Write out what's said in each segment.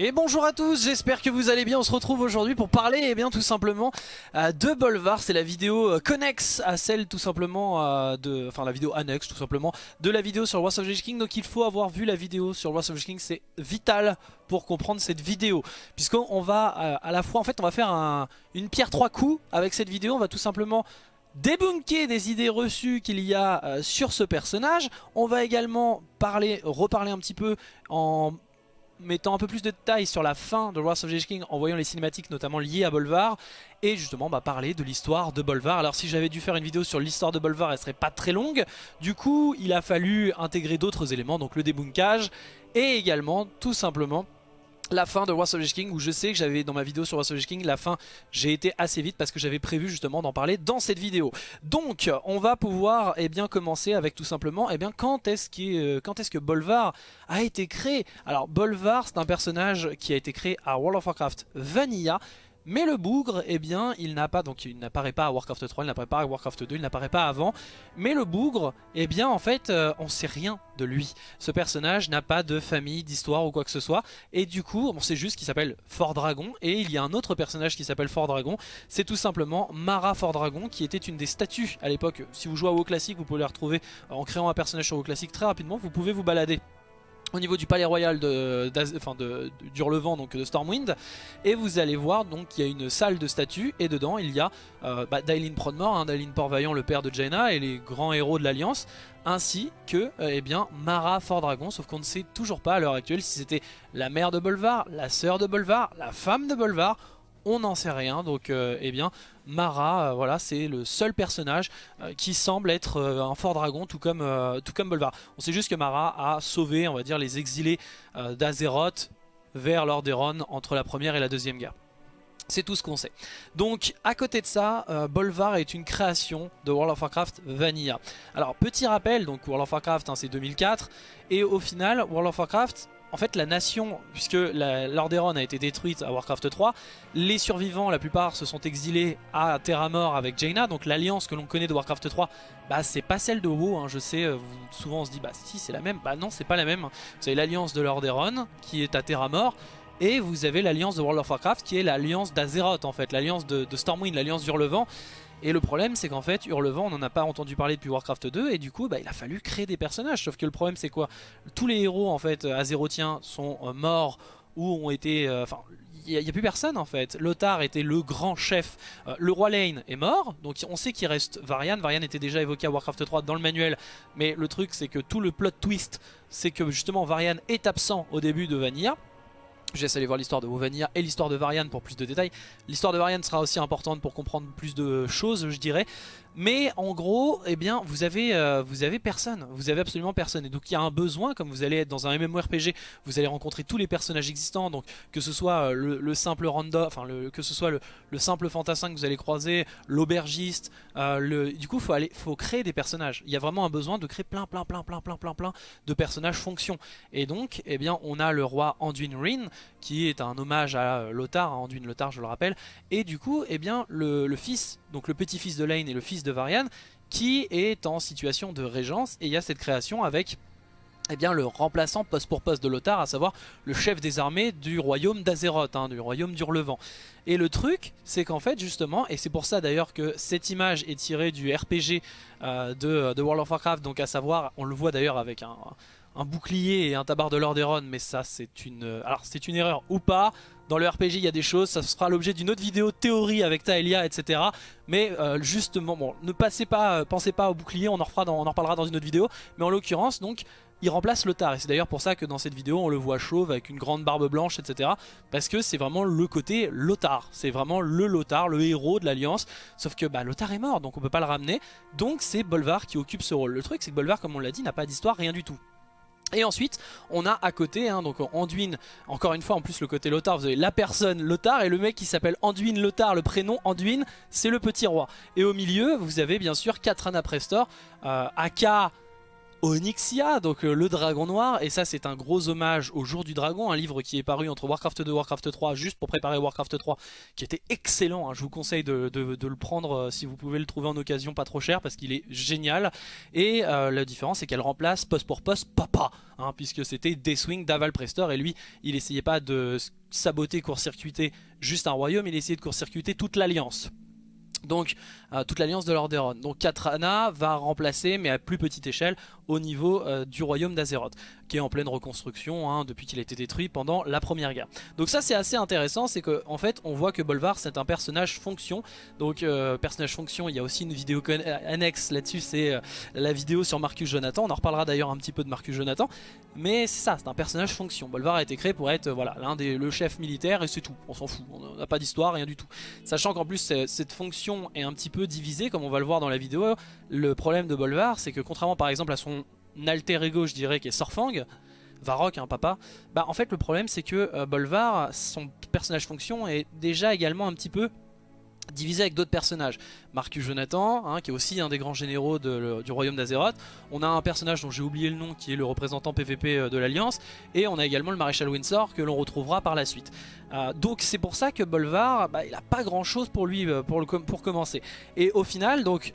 Et bonjour à tous, j'espère que vous allez bien, on se retrouve aujourd'hui pour parler eh bien tout simplement euh, de Bolvar, c'est la vidéo euh, connexe à celle tout simplement euh, de, enfin la vidéo annexe tout simplement de la vidéo sur Wars of the King, donc il faut avoir vu la vidéo sur Wars of the King, c'est vital pour comprendre cette vidéo, puisqu'on va à la fois, en fait on va faire un, une pierre trois coups avec cette vidéo, on va tout simplement débunker des idées reçues qu'il y a sur ce personnage. On va également parler, reparler un petit peu en mettant un peu plus de détails sur la fin de Wrath of the King en voyant les cinématiques notamment liées à Bolvar et justement bah, parler de l'histoire de Bolvar. Alors si j'avais dû faire une vidéo sur l'histoire de Bolvar elle serait pas très longue, du coup il a fallu intégrer d'autres éléments donc le débunkage et également tout simplement la fin de Wars of the King où je sais que j'avais dans ma vidéo sur Wars King la fin j'ai été assez vite parce que j'avais prévu justement d'en parler dans cette vidéo. Donc on va pouvoir eh bien commencer avec tout simplement eh bien quand est-ce euh, est que Bolvar a été créé? Alors Bolvar c'est un personnage qui a été créé à World of Warcraft Vanilla mais le bougre, eh bien, il n'apparaît pas à Warcraft 3, il n'apparaît pas à Warcraft 2, il n'apparaît pas avant. Mais le bougre, eh bien, en fait, euh, on sait rien de lui. Ce personnage n'a pas de famille, d'histoire ou quoi que ce soit. Et du coup, on sait juste qu'il s'appelle Fort Dragon. Et il y a un autre personnage qui s'appelle Fort Dragon. C'est tout simplement Mara Fort Dragon, qui était une des statues à l'époque. Si vous jouez à WoW Classic, vous pouvez la retrouver en créant un personnage sur WoW Classic très rapidement. Vous pouvez vous balader au niveau du palais royal de, enfin de, d'Hurlevent, donc de Stormwind. Et vous allez voir, donc y a une salle de statues et dedans il y a euh, bah, Dailin Prodmore, hein, Dailin Port-Vaillant, le père de Jaina et les grands héros de l'Alliance, ainsi que euh, eh bien, Mara Fort Dragon, sauf qu'on ne sait toujours pas à l'heure actuelle si c'était la mère de Bolvar, la sœur de Bolvar, la femme de Bolvar on n'en sait rien. Donc, euh, eh bien, Mara, euh, voilà, c'est le seul personnage euh, qui semble être un fort dragon, tout comme, Bolvar. On sait juste que Mara a sauvé, on va dire, les exilés d'Azeroth vers Lordaeron entre la première et la deuxième guerre. C'est tout ce qu'on sait. Donc à côté de ça, Bolvar est une création de World of Warcraft Vanilla. Alors petit rappel, donc World of Warcraft hein, c'est 2004 et au final World of Warcraft en fait la nation, puisque l'Orderon a été détruite à Warcraft 3, les survivants, la plupart se sont exilés à Terra avec Jaina, donc l'alliance que l'on connaît de Warcraft 3, bah c'est pas celle de WoW, hein, je sais, euh, souvent on se dit bah si c'est la même, bah non c'est pas la même, vous avez l'alliance de l'Orderon qui est à Terra et vous avez l'alliance de World of Warcraft qui est l'alliance d'Azeroth en fait, l'alliance de, Stormwind, l'alliance d'Hurlevent, et le problème c'est qu'en fait Hurlevent on n'en a pas entendu parler depuis Warcraft 2 et du coup bah, il a fallu créer des personnages sauf que le problème c'est quoi? Tous les héros en fait azérotiens sont euh, morts ou ont été... Euh, enfin il n'y a, plus personne en fait. Lothar était le grand chef. Euh, le roi Lane est mort, donc on sait qu'il reste Varian. Varian était déjà évoqué à Warcraft 3 dans le manuel, mais le truc c'est que tout le plot twist, c'est que justement Varian est absent au début de Vanilla. Je laisse aller voir l'histoire de Wovania et l'histoire de Varian pour plus de détails. L'histoire de Varian sera aussi importante pour comprendre plus de choses, je dirais. Mais en gros, eh bien, vous avez, euh, vous avez personne. Vous avez absolument personne. Et donc il y a un besoin, comme vous allez être dans un MMORPG, vous allez rencontrer tous les personnages existants. Donc que ce soit euh, le, simple random, enfin que ce soit le, simple fantassin que vous allez croiser, l'aubergiste. Euh, du coup, faut aller, faut créer des personnages. Il y a vraiment un besoin de créer plein, plein, plein, plein, plein, plein, plein de personnages fonction. Et donc, eh bien, on a le roi Anduin Rin, qui est un hommage à Lothar, à Anduin Lothar, je le rappelle. Et du coup, eh bien, le, le fils, donc le petit-fils de Lane et le fils de Varian qui est en situation de régence et il y a cette création avec eh bien, le remplaçant poste pour poste de Lothar, à savoir le chef des armées du royaume d'Azeroth, hein, du royaume d'Hurlevent. Et le truc, c'est qu'en fait, justement, et c'est pour ça d'ailleurs que cette image est tirée du RPG euh, de, World of Warcraft, donc à savoir, on le voit d'ailleurs avec un, un bouclier et un tabard de Lordaeron, mais ça c'est une... Alors c'est une erreur ou pas, dans le RPG il y a des choses, ça sera l'objet d'une autre vidéo théorie avec Taelia etc. Mais euh, justement, bon, ne passez pas, euh, pensez pas au bouclier, on en, en reparlera dans une autre vidéo, mais en l'occurrence donc... Il remplace Lothar et c'est d'ailleurs pour ça que dans cette vidéo on le voit chauve avec une grande barbe blanche etc. Parce que c'est vraiment le côté Lothar, c'est vraiment le Lothar, le héros de l'Alliance. Sauf que bah, Lothar est mort donc on peut pas le ramener. Donc c'est Bolvar qui occupe ce rôle. Le truc c'est que Bolvar comme on l'a dit n'a pas d'histoire, rien du tout. Et ensuite, on a à côté, hein, donc Anduin, encore une fois, en plus le côté Lothar, vous avez la personne Lothar et le mec qui s'appelle Anduin Lothar, le prénom Anduin, c'est le petit roi. Et au milieu, vous avez bien sûr Katrana Prestor, euh, aka Onyxia, donc euh, le dragon noir, et ça c'est un gros hommage au jour du dragon, un livre qui est paru entre Warcraft 2 et Warcraft 3, juste pour préparer Warcraft 3, qui était excellent, hein. je vous conseille de, le prendre euh, si vous pouvez le trouver en occasion pas trop cher, parce qu'il est génial, et euh, la différence c'est qu'elle remplace poste pour poste papa, hein, puisque c'était Deathwing d'Aval Prestor, et lui il essayait pas de saboter, court-circuiter juste un royaume, il essayait de court-circuiter toute l'alliance. Donc toute l'alliance de Lordaeron. Donc Katrana va remplacer, mais à plus petite échelle, au niveau euh, du royaume d'Azeroth, qui est en pleine reconstruction hein, depuis qu'il a été détruit pendant la première guerre. Donc ça c'est assez intéressant, c'est qu'en en fait on voit que Bolvar c'est un personnage fonction. Donc euh, personnage fonction, il y a aussi une vidéo annexe là-dessus, c'est la vidéo sur Marcus Jonathan. On en reparlera d'ailleurs un petit peu de Marcus Jonathan. Mais c'est ça, c'est un personnage fonction. Bolvar a été créé pour être voilà l'un des le chef militaire et c'est tout. On s'en fout, on n'a pas d'histoire, rien du tout. Sachant qu'en plus cette fonction est un petit peu divisée, comme on va le voir dans la vidéo. Le problème de Bolvar, c'est que contrairement par exemple à son alter ego, je dirais, qui est Sorfang, Varrock, hein, papa, bah en fait le problème c'est que euh, Bolvar, son personnage fonction est déjà également un petit peu divisé avec d'autres personnages. Marcus Jonathan, hein, qui est aussi un des grands généraux du royaume d'Azeroth. On a un personnage dont j'ai oublié le nom, qui est le représentant PVP euh, de l'Alliance. Et on a également le maréchal Windsor, que l'on retrouvera par la suite. Euh, donc c'est pour ça que Bolvar, bah, il n'a pas grand chose pour lui, pour commencer. Et au final, donc,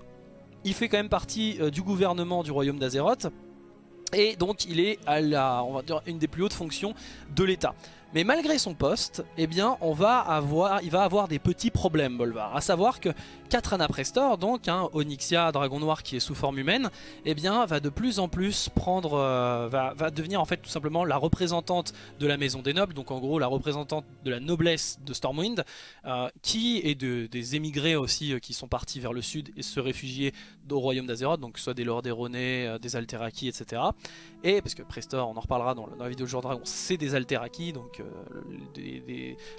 il fait quand même partie du gouvernement du royaume d'Azeroth. Et donc il est à la, on va dire, une des plus hautes fonctions de l'État. Mais malgré son poste, eh bien, on va avoir, il va avoir des petits problèmes, Bolvar. À savoir que Katrana Prestor, donc un Onyxia, dragon noir qui est sous forme humaine, eh bien, va de plus en plus prendre, euh, va, devenir en fait tout simplement la représentante de la Maison des Nobles, donc en gros la représentante de la noblesse de Stormwind, euh, qui est de, des émigrés aussi euh, qui sont partis vers le sud et se réfugier au royaume d'Azeroth, donc soit des Lords Erronés, des Alteraki, etc. Et parce que Prestor, on en reparlera dans, la vidéo de Jour Dragon, c'est des Alteraki, donc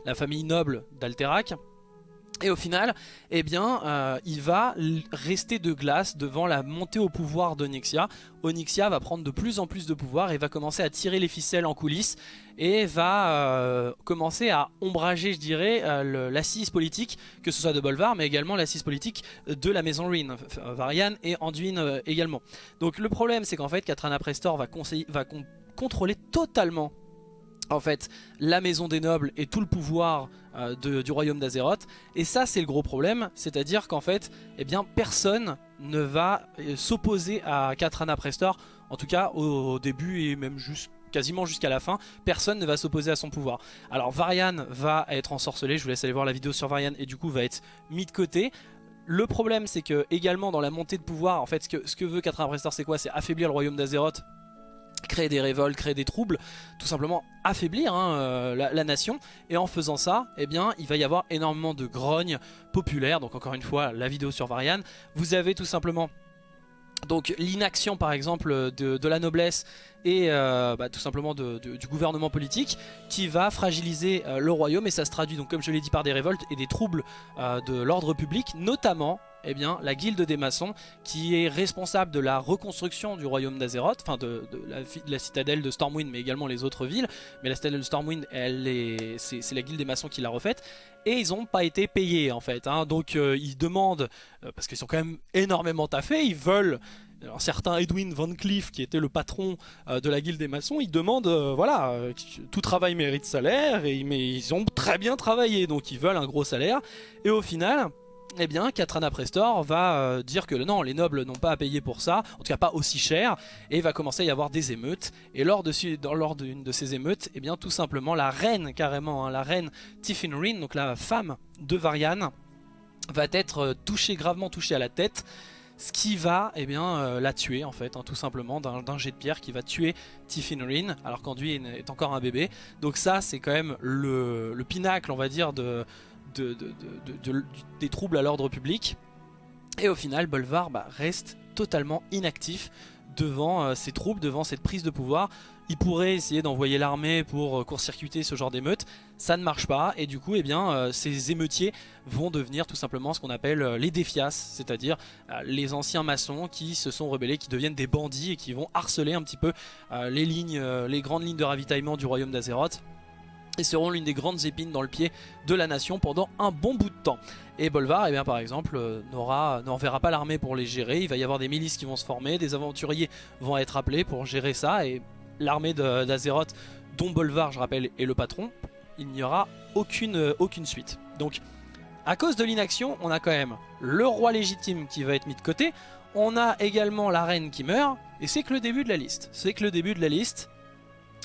la famille noble d'Alterac. Et au final, eh bien, euh, il va rester de glace devant la montée au pouvoir d'Onyxia. Onyxia va prendre de plus en plus de pouvoir et va commencer à tirer les ficelles en coulisses et va euh, commencer à ombrager, je dirais, euh, l'assise politique, que ce soit de Bolvar, mais également l'assise politique de la maison Ruin, Varian et Anduin également. Donc le problème, c'est qu'en fait, Katrana Prestor va contrôler totalement en fait la maison des nobles et tout le pouvoir euh, du royaume d'Azeroth et ça c'est le gros problème c'est à dire qu'en fait eh bien personne ne va euh, s'opposer à Katrana Prestor en tout cas au, début et même quasiment jusqu'à la fin, personne ne va s'opposer à son pouvoir. Alors Varian va être ensorcelé, je vous laisse aller voir la vidéo sur Varian et du coup va être mis de côté. Le problème c'est que également dans la montée de pouvoir, en fait ce que, ce que veut Katrana Prestor c'est quoi? C'est affaiblir le royaume d'Azeroth créer des révoltes, créer des troubles, tout simplement affaiblir hein, euh, la, nation. Et en faisant ça, eh bien, il va y avoir énormément de grognes populaires. Donc encore une fois, la vidéo sur Varian. Vous avez tout simplement donc l'inaction par exemple de, la noblesse et euh, bah, tout simplement du gouvernement politique qui va fragiliser euh, le royaume et ça se traduit donc comme je l'ai dit par des révoltes et des troubles de l'ordre public notamment eh bien, la guilde des maçons qui est responsable de la reconstruction du royaume d'Azeroth, enfin de, la, citadelle de Stormwind mais également les autres villes. Mais la citadelle de Stormwind, c'est la guilde des maçons qui l'a refaite. Et ils n'ont pas été payés en fait. Hein. Donc euh, ils demandent, euh, parce qu'ils sont quand même énormément taffés, ils veulent... Un certain Edwin Van Cleef, qui était le patron euh, de la guilde des maçons, il demande, voilà, tout travail mérite salaire, et, mais ils ont très bien travaillé, donc ils veulent un gros salaire. Et au final, eh bien Katrana Prestor va euh, dire que non, les nobles n'ont pas à payer pour ça, en tout cas pas aussi cher, et va commencer à y avoir des émeutes. Et lors d'une de, ces émeutes, eh bien tout simplement la reine carrément, hein, la reine Tiffinrin, donc la femme de Varian, va être euh, touchée, gravement touchée à la tête, ce qui va eh bien, euh, la tuer en fait, hein, tout simplement d'un jet de pierre qui va tuer Tiffinrin, alors qu'Anduin est encore un bébé. Donc ça c'est quand même le, pinacle on va dire de des troubles à l'ordre public. Et au final, Bolvar bah, reste totalement inactif devant euh, ces troupes, devant cette prise de pouvoir. Il pourrait essayer d'envoyer l'armée pour euh, court-circuiter ce genre d'émeutes. Ça ne marche pas et du coup, eh bien, euh, ces émeutiers vont devenir tout simplement ce qu'on appelle les défias, c'est-à-dire les anciens maçons qui se sont rebellés, qui deviennent des bandits et qui vont harceler un petit peu les lignes, les grandes lignes de ravitaillement du royaume d'Azeroth et seront l'une des grandes épines dans le pied de la nation pendant un bon bout de temps. Et Bolvar, eh bien, par exemple, euh, n'enverra pas l'armée pour les gérer, il va y avoir des milices qui vont se former, des aventuriers vont être appelés pour gérer ça, et l'armée d'Azeroth, dont Bolvar, je rappelle, est le patron, il n'y aura euh, aucune suite. Donc, à cause de l'inaction, on a quand même le roi légitime qui va être mis de côté, on a également la reine qui meurt, et c'est que le début de la liste. C'est que le début de la liste,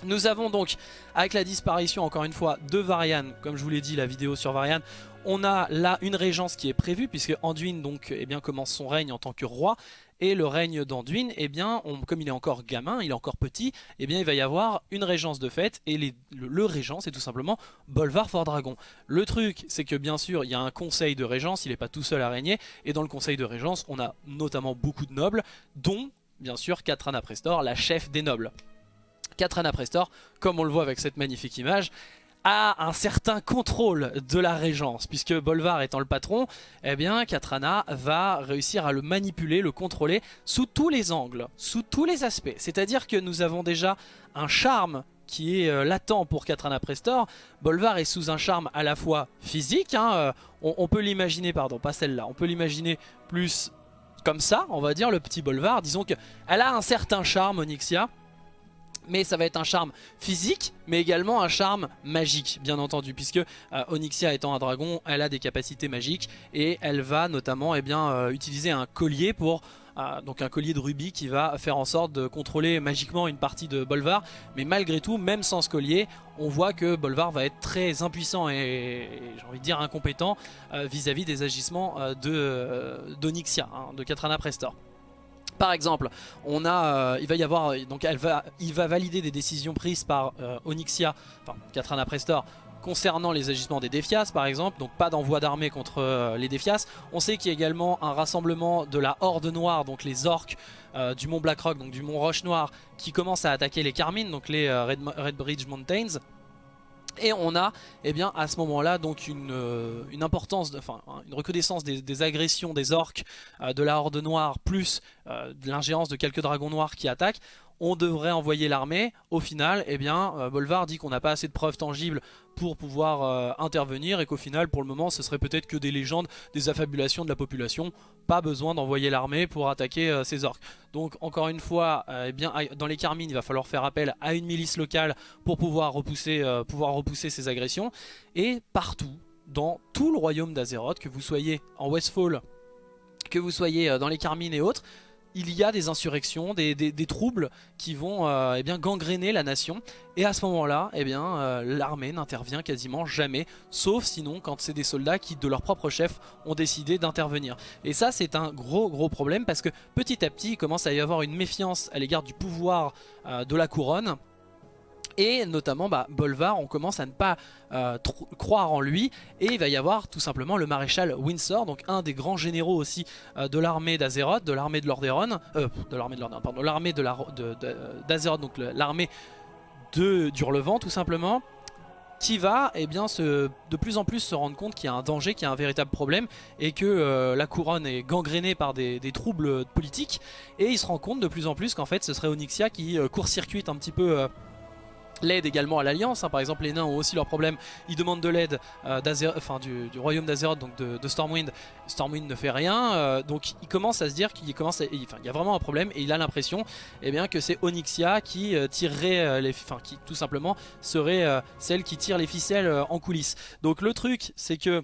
nous avons donc, avec la disparition encore une fois de Varian, comme je vous l'ai dit la vidéo sur Varian, on a là une régence qui est prévue puisque Anduin donc, eh bien, commence son règne en tant que roi et le règne d'Anduin, eh comme il est encore gamin, il est encore petit, eh bien, il va y avoir une régence de fait, et le, régent, c'est tout simplement Bolvar Fort Dragon. Le truc, c'est que bien sûr, il y a un conseil de régence, il n'est pas tout seul à régner, et dans le conseil de régence, on a notamment beaucoup de nobles, dont, bien sûr, Katrana Prestor, la chef des nobles. Katrana Prestor, comme on le voit avec cette magnifique image, a un certain contrôle de la régence puisque Bolvar étant le patron eh bien Katrana va réussir à le manipuler, le contrôler sous tous les angles, sous tous les aspects. C'est à dire que nous avons déjà un charme qui est euh, latent pour Katrana Prestor. Bolvar est sous un charme à la fois physique hein, euh, on, on, peut l'imaginer, pardon pas celle-là on peut l'imaginer plus comme ça on va dire le petit Bolvar. Disons qu'elle a un certain charme Onyxia mais ça va être un charme physique, mais également un charme magique, bien entendu, puisque euh, Onyxia étant un dragon, elle a des capacités magiques, et elle va notamment eh euh, utiliser un collier pour... Euh, donc un collier de rubis qui va faire en sorte de contrôler magiquement une partie de Bolvar, mais malgré tout, même sans ce collier, on voit que Bolvar va être très impuissant et, j'ai envie de dire incompétent vis-à-vis des agissements d'Onyxia, de, hein, de Katrana Prestor. Par exemple, euh, il va valider des décisions prises par euh, Onyxia, enfin Katrana Prestor, concernant les agissements des Défias par exemple, donc pas d'envoi d'armée contre euh, les Défias. On sait qu'il y a également un rassemblement de la Horde Noire, donc les orques du mont Blackrock, donc du mont Roche Noire, qui commence à attaquer les Carmines, donc les Red Bridge Mountains. Et on a eh bien, à ce moment-là donc une, euh, importance, enfin une recrudescence des, agressions des orques euh, de la Horde Noire plus euh, de l'ingérence de quelques dragons noirs qui attaquent on devrait envoyer l'armée. Au final, eh bien, Bolvar dit qu'on n'a pas assez de preuves tangibles pour pouvoir euh, intervenir et qu'au final, pour le moment, ce serait peut-être que des légendes, des affabulations de la population. Pas besoin d'envoyer l'armée pour attaquer euh, ces orques. Donc, encore une fois, eh bien, dans les Carmines, il va falloir faire appel à une milice locale pour pouvoir repousser, pouvoir repousser ces agressions. Et partout, dans tout le royaume d'Azeroth, que vous soyez en Westfall, que vous soyez dans les Carmines et autres, il y a des insurrections, des, troubles qui vont euh, eh gangréner la nation. Et à ce moment-là, eh euh, l'armée n'intervient quasiment jamais, sauf sinon quand c'est des soldats qui, de leur propre chef, ont décidé d'intervenir. Et ça, c'est un gros gros problème parce que petit à petit, il commence à y avoir une méfiance à l'égard du pouvoir euh, de la couronne et notamment bah, Bolvar on commence à ne pas euh, croire en lui. Et il va y avoir tout simplement le maréchal Windsor donc un des grands généraux aussi euh, de l'armée d'Azeroth, de l'armée de Lordaeron euh, de l'armée de Lordaeron, pardon, l'armée de d'Azeroth donc l'armée de d'Hurlevent tout simplement qui va eh bien, se, de plus en plus se rendre compte qu'il y a un danger, qu'il y a un véritable problème et que la couronne est gangrénée par des, des, troubles politiques. Et il se rend compte de plus en plus qu'en fait ce serait Onyxia qui court-circuite un petit peu l'aide également à l'Alliance, hein. par exemple les nains ont aussi leurs problèmes, ils demandent de l'aide euh, du, royaume d'Azeroth, donc de, Stormwind, Stormwind ne fait rien, euh, donc il commence à se dire qu'il y a vraiment un problème et il a l'impression eh que c'est Onyxia qui euh, tirerait les, enfin qui tout simplement serait celle qui tire les ficelles en coulisses. Donc le truc c'est que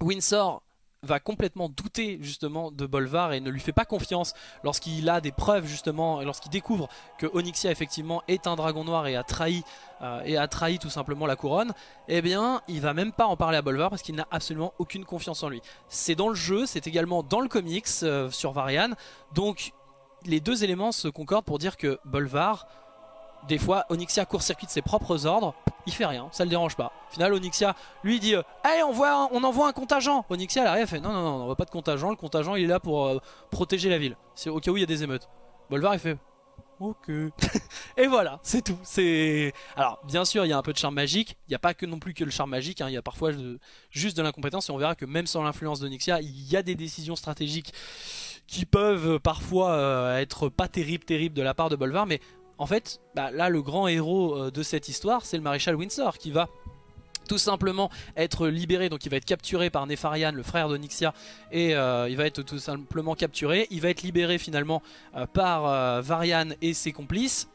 Windsor va complètement douter justement de Bolvar et ne lui fait pas confiance lorsqu'il a des preuves justement, lorsqu'il découvre que Onyxia effectivement est un dragon noir et a trahi, euh, et a trahi tout simplement la couronne, eh bien il va même pas en parler à Bolvar parce qu'il n'a absolument aucune confiance en lui. C'est dans le jeu, c'est également dans le comics euh, sur Varian, donc les deux éléments se concordent pour dire que Bolvar des fois Onyxia court-circuite ses propres ordres, il fait rien, ça le dérange pas. Au final Onyxia lui dit euh, on, envoie un contingent Onyxia elle arrive fait non non non on n'envoie pas de contingent, le contingent il est là pour euh, protéger la ville. Au cas où il y a des émeutes. Bolvar il fait Ok. et voilà, c'est tout. C'est Alors, bien sûr, il y a un peu de charme magique. Il n'y a pas que non plus que le charme magique. Hein. Il y a parfois juste de l'incompétence. Et on verra que même sans l'influence d'Onyxia, il y a des décisions stratégiques qui peuvent parfois euh, être pas terribles, terribles de la part de Bolvar. Mais en fait, bah, là le grand héros euh, de cette histoire, c'est le maréchal Windsor qui va tout simplement être libéré, donc il va être capturé par Nefarian, le frère d'Onyxia, et euh, il va être tout simplement capturé. Il va être libéré finalement euh, par Varian et ses complices.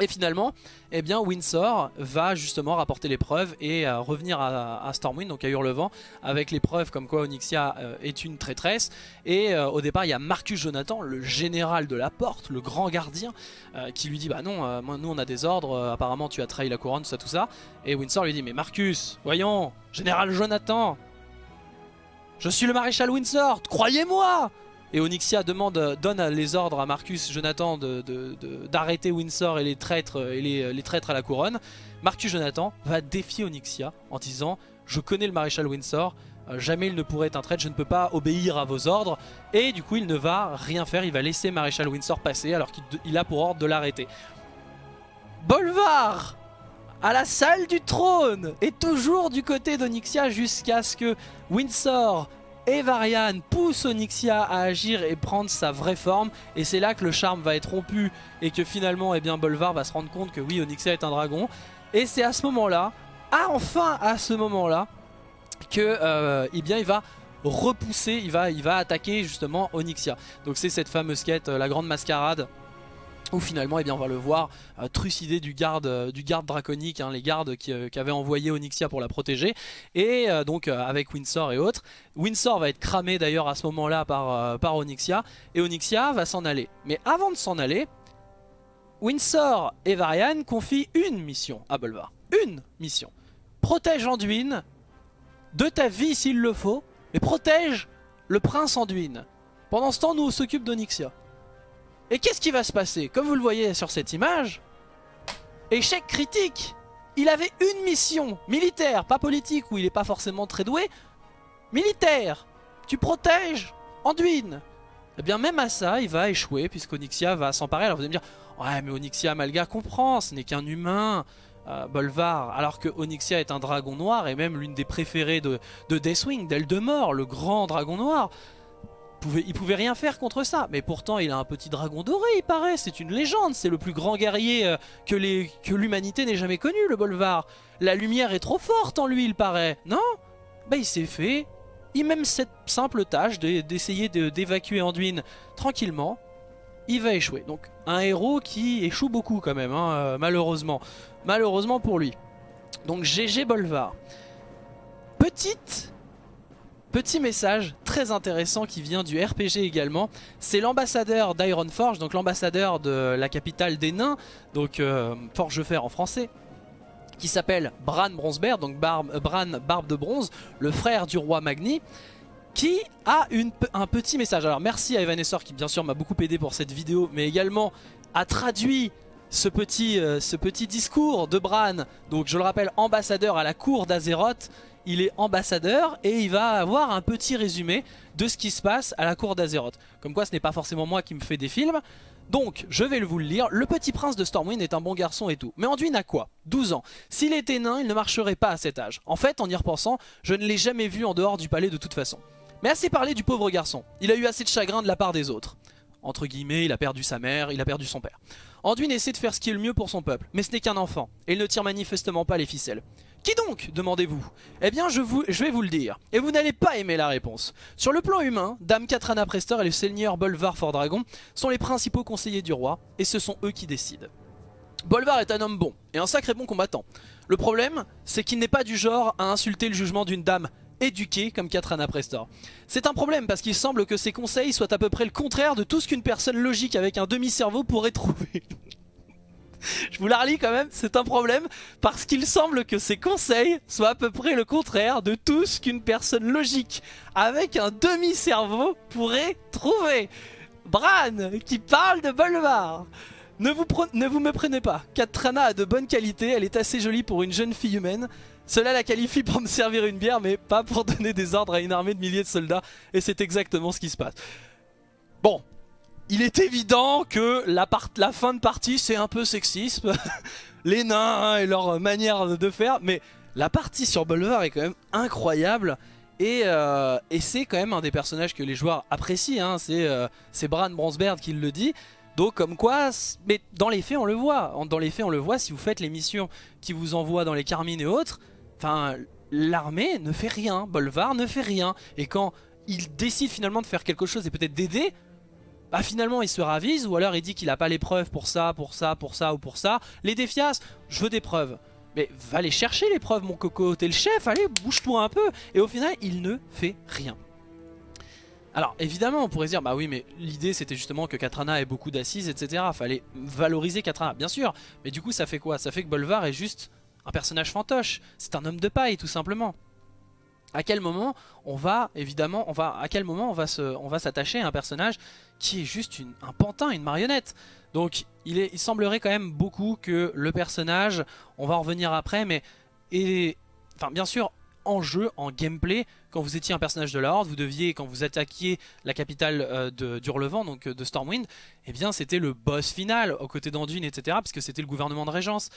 Et finalement, eh bien, Windsor va justement rapporter les preuves et euh, revenir à, Stormwind, donc à Hurlevent, avec les preuves comme quoi Onyxia euh, est une traîtresse. Et euh, au départ, il y a Marcus Jonathan, le général de la porte, le grand gardien, qui lui dit Bah non, nous on a des ordres, apparemment tu as trahi la couronne, tout ça, tout ça. Et Windsor lui dit Mais Marcus, voyons, général Jonathan, je suis le maréchal Windsor, croyez-moi et Onyxia demande, donne les ordres à Marcus Jonathan d'arrêter Windsor et les traîtres et à la couronne. Marcus Jonathan va défier Onyxia en disant je connais le maréchal Windsor, euh, jamais il ne pourrait être un traître, je ne peux pas obéir à vos ordres. Et du coup il ne va rien faire, il va laisser maréchal Windsor passer alors qu'il a pour ordre de l'arrêter. Bolvar à la salle du trône est toujours du côté d'Onyxia jusqu'à ce que Windsor et Varian pousse Onyxia à agir et prendre sa vraie forme. Et c'est là que le charme va être rompu et que finalement eh bien, Bolvar va se rendre compte que oui Onyxia est un dragon. Et c'est à ce moment là, enfin à ce moment là que euh, eh il va repousser, il va, il va attaquer justement Onyxia. Donc c'est cette fameuse quête, euh, la grande mascarade où finalement eh bien, on va le voir euh, trucider du garde, euh, du garde draconique, hein, les gardes qui, euh, avaient envoyé Onyxia pour la protéger, et donc avec Windsor et autres. Windsor va être cramé d'ailleurs à ce moment-là par, par Onyxia, et Onyxia va s'en aller. Mais avant de s'en aller, Windsor et Varian confient une mission à Bolvar. Une mission. Protège Anduin de ta vie s'il le faut, mais protège le prince Anduin. Pendant ce temps, nous on s'occupe d'Onyxia. Et qu'est-ce qui va se passer Comme vous le voyez sur cette image, échec critique. Il avait une mission militaire, pas politique où il n'est pas forcément très doué, militaire Tu protèges Anduin. Eh bien même à ça, il va échouer puisqu'Onyxia va s'emparer. Alors vous allez me dire, ouais mais Onyxia Malga comprend, ce n'est qu'un humain, euh, Bolvar, alors que Onyxia est un dragon noir et même l'une des préférées de, de Deathwing, d'Eldemort, le grand dragon noir il pouvait rien faire contre ça. Mais pourtant, il a un petit dragon doré, il paraît. C'est une légende. C'est le plus grand guerrier euh, que l'humanité n'ait jamais connu, le Bolvar. La lumière est trop forte en lui, il paraît. Non? Bah, il s'est fait. Il même cette simple tâche d'essayer d'évacuer Anduin tranquillement. Il va échouer. Donc, un héros qui échoue beaucoup quand même, hein, euh, malheureusement. Malheureusement pour lui. Donc, GG Bolvar. Petite Petit message très intéressant qui vient du RPG également, c'est l'ambassadeur d'Ironforge, donc l'ambassadeur de la capitale des nains, donc euh, Forgefer en français, qui s'appelle Bran Bronzebeard, donc euh, Bran Barbe de Bronze, le frère du roi Magni, qui a un petit message. Alors merci à Evanessor qui bien sûr m'a beaucoup aidé pour cette vidéo, mais également a traduit ce petit, euh, ce petit discours de Bran, donc je le rappelle ambassadeur à la cour d'Azeroth, il est ambassadeur et il va avoir un petit résumé de ce qui se passe à la cour d'Azeroth. Comme quoi ce n'est pas forcément moi qui me fais des films. Donc, je vais vous le lire. Le petit prince de Stormwind est un bon garçon et tout. Mais Anduin a quoi? 12 ans. S'il était nain, il ne marcherait pas à cet âge. En fait, en y repensant, je ne l'ai jamais vu en dehors du palais de toute façon. Mais assez parlé du pauvre garçon. Il a eu assez de chagrin de la part des autres. Entre guillemets, il a perdu sa mère, il a perdu son père. Anduin essaie de faire ce qui est le mieux pour son peuple, mais ce n'est qu'un enfant, et il ne tire manifestement pas les ficelles. Qui donc demandez-vous? Eh bien je, vais vous le dire, et vous n'allez pas aimer la réponse. Sur le plan humain, Dame Katrana Prester et le seigneur Bolvar Fordragon sont les principaux conseillers du roi, et ce sont eux qui décident. Bolvar est un homme bon, et un sacré bon combattant. Le problème, c'est qu'il n'est pas du genre à insulter le jugement d'une dame éduquée comme Katrana Prestor. C'est un problème parce qu'il semble que ses conseils soient à peu près le contraire de tout ce qu'une personne logique avec un demi-cerveau pourrait trouver. Je vous la relis quand même, c'est un problème parce qu'il semble que ses conseils soient à peu près le contraire de tout ce qu'une personne logique avec un demi-cerveau pourrait trouver. Bran qui parle de Bolvar. Ne vous, ne vous me prenez pas, Katrana a de bonnes qualités, elle est assez jolie pour une jeune fille humaine. Cela la qualifie pour me servir une bière mais pas pour donner des ordres à une armée de milliers de soldats et c'est exactement ce qui se passe. Bon, il est évident que la, fin de partie c'est un peu sexisme, les nains hein, et leur manière de faire, mais la partie sur Bolvar est quand même incroyable. Et, euh, c'est quand même un des personnages que les joueurs apprécient, hein. c'est euh, Bran Bronzebeard qui le dit. Donc comme quoi, mais dans les faits on le voit, dans les faits on le voit si vous faites les missions qui vous envoient dans les Carmines et autres, enfin l'armée ne fait rien, Bolvar ne fait rien, et quand il décide finalement de faire quelque chose et peut-être d'aider, bah finalement il se ravise ou alors il dit qu'il a pas les preuves pour ça, pour ça, pour ça ou pour ça. Les défias, je veux des preuves. Mais va les chercher les preuves mon coco, t'es le chef, allez bouge-toi un peu. Et au final il ne fait rien. Alors évidemment on pourrait dire bah oui mais l'idée c'était justement que Katrana ait beaucoup d'assises etc. Fallait valoriser Katrana bien sûr mais du coup ça fait quoi? Ça fait que Bolvar est juste un personnage fantoche, c'est un homme de paille tout simplement. À quel moment on va évidemment on va à quel moment on va se on s'attacher à un personnage qui est juste un pantin, une marionnette. Donc il, est, il semblerait quand même beaucoup que le personnage, on va en revenir après mais et enfin bien sûr en jeu, en gameplay, quand vous étiez un personnage de la Horde, vous deviez, quand vous attaquiez la capitale euh, de d'Hurlevent, donc euh, de Stormwind, eh bien c'était le boss final, aux côtés d'Anduin, etc., puisque c'était le gouvernement de Régence.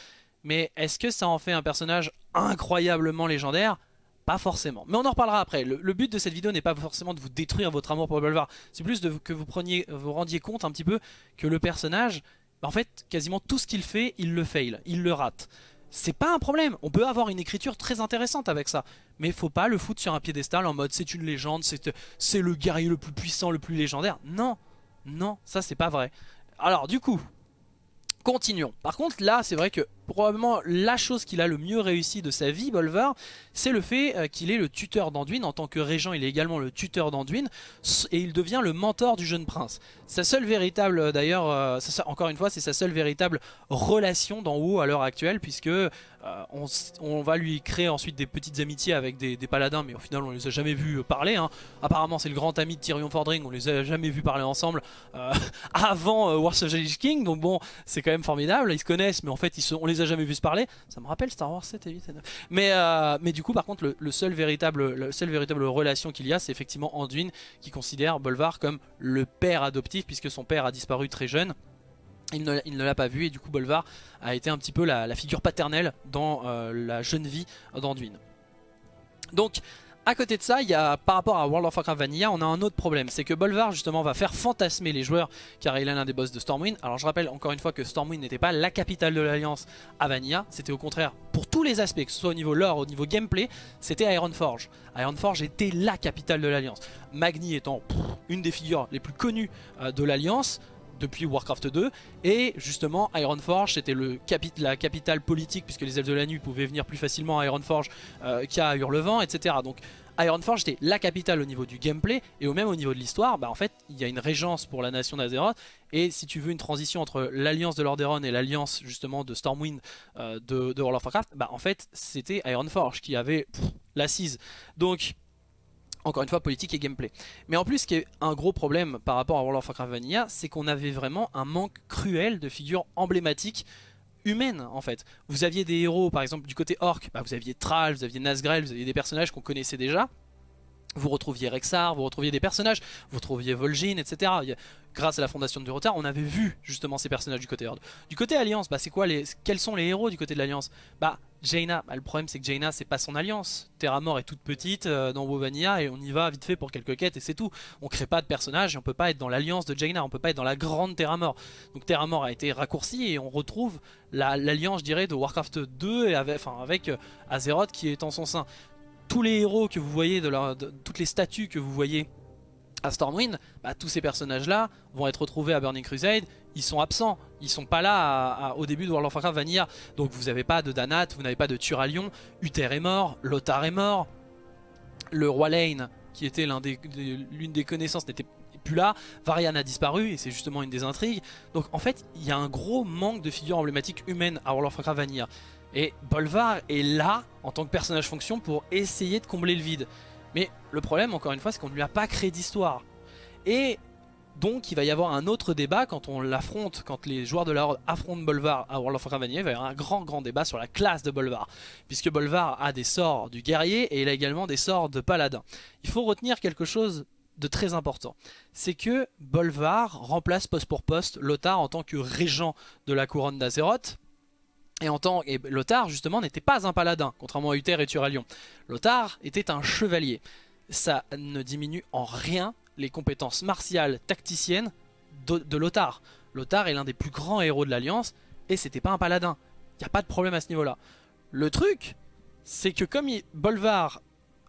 Mais est-ce que ça en fait un personnage incroyablement légendaire? Pas forcément. Mais on en reparlera après. Le, but de cette vidéo n'est pas forcément de vous détruire votre amour pour Bolvar. C'est plus de, que vous preniez, vous rendiez compte un petit peu que le personnage, en fait, quasiment tout ce qu'il fait, il le fail, il le rate c'est pas un problème. On peut avoir une écriture très intéressante avec ça. Mais faut pas le foutre sur un piédestal en mode c'est une légende, c'est le guerrier le plus puissant, le plus légendaire. Non, non, ça c'est pas vrai. Alors du coup, continuons. Par contre là c'est vrai que probablement la chose qu'il a le mieux réussi de sa vie, Bolvar, c'est le fait euh, qu'il est le tuteur d'Anduin. En tant que régent, il est également le tuteur d'Anduin et il devient le mentor du jeune prince. Sa seule véritable, euh, d'ailleurs, euh, encore une fois, c'est sa seule véritable relation d'en haut à l'heure actuelle, puisque on, va lui créer ensuite des petites amitiés avec des, paladins, mais au final on les a jamais vus parler. Hein. Apparemment c'est le grand ami de Tyrion Fordring, on les a jamais vus parler ensemble avant Wars of the Lich King, donc bon, c'est quand même formidable, ils se connaissent, mais en fait on les a jamais vu se parler. Ça me rappelle Star Wars 7 et 8 et 9. Mais, euh, mais du coup, par contre, le, seul véritable, le seul véritable relation qu'il y a, c'est effectivement Anduin qui considère Bolvar comme le père adoptif puisque son père a disparu très jeune. Il ne, l'a pas vu et du coup Bolvar a été un petit peu la, figure paternelle dans euh, la jeune vie d'Anduin. Donc à côté de ça, il y a, par rapport à World of Warcraft Vanilla, on a un autre problème. C'est que Bolvar justement va faire fantasmer les joueurs car il est l'un des boss de Stormwind. Alors je rappelle encore une fois que Stormwind n'était pas la capitale de l'Alliance à Vanilla. C'était au contraire, pour tous les aspects, que ce soit au niveau lore, au niveau gameplay, c'était Ironforge. Ironforge était la capitale de l'Alliance. Magni étant une des figures les plus connues euh, de l'Alliance depuis Warcraft 2 et justement Ironforge c'était la capitale politique puisque les elfes de la nuit pouvaient venir plus facilement à Ironforge euh, qu'à Hurlevent etc donc Ironforge était la capitale au niveau du gameplay et au même au niveau de l'histoire bah en fait il y a une régence pour la nation d'Azeroth. Et si tu veux une transition entre l'alliance de Lordaeron et l'alliance justement de Stormwind euh, de, World of Warcraft bah en fait c'était Ironforge qui avait l'assise. Donc encore une fois politique et gameplay. Mais en plus ce qui est un gros problème par rapport à World of Warcraft Vanilla, c'est qu'on avait vraiment un manque cruel de figures emblématiques humaines en fait. Vous aviez des héros par exemple du côté orc, bah, vous aviez Thrall, vous aviez Nazgrel, vous aviez des personnages qu'on connaissait déjà. Vous retrouviez Rexar, vous retrouviez des personnages, vous retrouviez Vol'jin, etc. Grâce à la fondation de Durotar, on avait vu justement ces personnages du côté Horde. Du côté Alliance, bah c'est quoi les, quels sont les héros du côté de l'Alliance? Bah Jaina, bah, le problème c'est que Jaina c'est pas son alliance. Terramore est toute petite euh, dans Wovania et on y va vite fait pour quelques quêtes et c'est tout. On crée pas de personnage et on peut pas être dans l'alliance de Jaina, on peut pas être dans la grande Terramore. Donc Terramore a été raccourci et on retrouve l'alliance je dirais de Warcraft 2 et avec euh, Azeroth qui est en son sein tous les héros que vous voyez, de, toutes les statues que vous voyez à Stormwind, bah, tous ces personnages là vont être retrouvés à Burning Crusade, ils sont absents, ils sont pas là au début de World of Warcraft Vanilla, donc vous n'avez pas de Danat, vous n'avez pas de Turalion, Uther est mort, Lothar est mort, le roi Lane qui était l'une des, des, connaissances n'était plus là, Varian a disparu et c'est justement une des intrigues, donc en fait il y a un gros manque de figures emblématiques humaines à World of Warcraft Vanilla. Et Bolvar est là en tant que personnage fonction pour essayer de combler le vide. Mais le problème encore une fois c'est qu'on ne lui a pas créé d'histoire. Et donc il va y avoir un autre débat quand on l'affronte, quand les joueurs de la Horde affrontent Bolvar à World of Vanilla, il va y avoir un grand grand débat sur la classe de Bolvar. Puisque Bolvar a des sorts du guerrier et il a également des sorts de paladin. Il faut retenir quelque chose de très important. C'est que Bolvar remplace poste pour poste Lothar en tant que régent de la couronne d'Azeroth et en tant et Lothar justement n'était pas un paladin, contrairement à Uther et Turalion. Lothar était un chevalier. Ça ne diminue en rien les compétences martiales tacticiennes de, Lothar. Lothar est l'un des plus grands héros de l'Alliance, et c'était pas un paladin. Il n'y a pas de problème à ce niveau-là. Le truc, c'est que comme Bolvar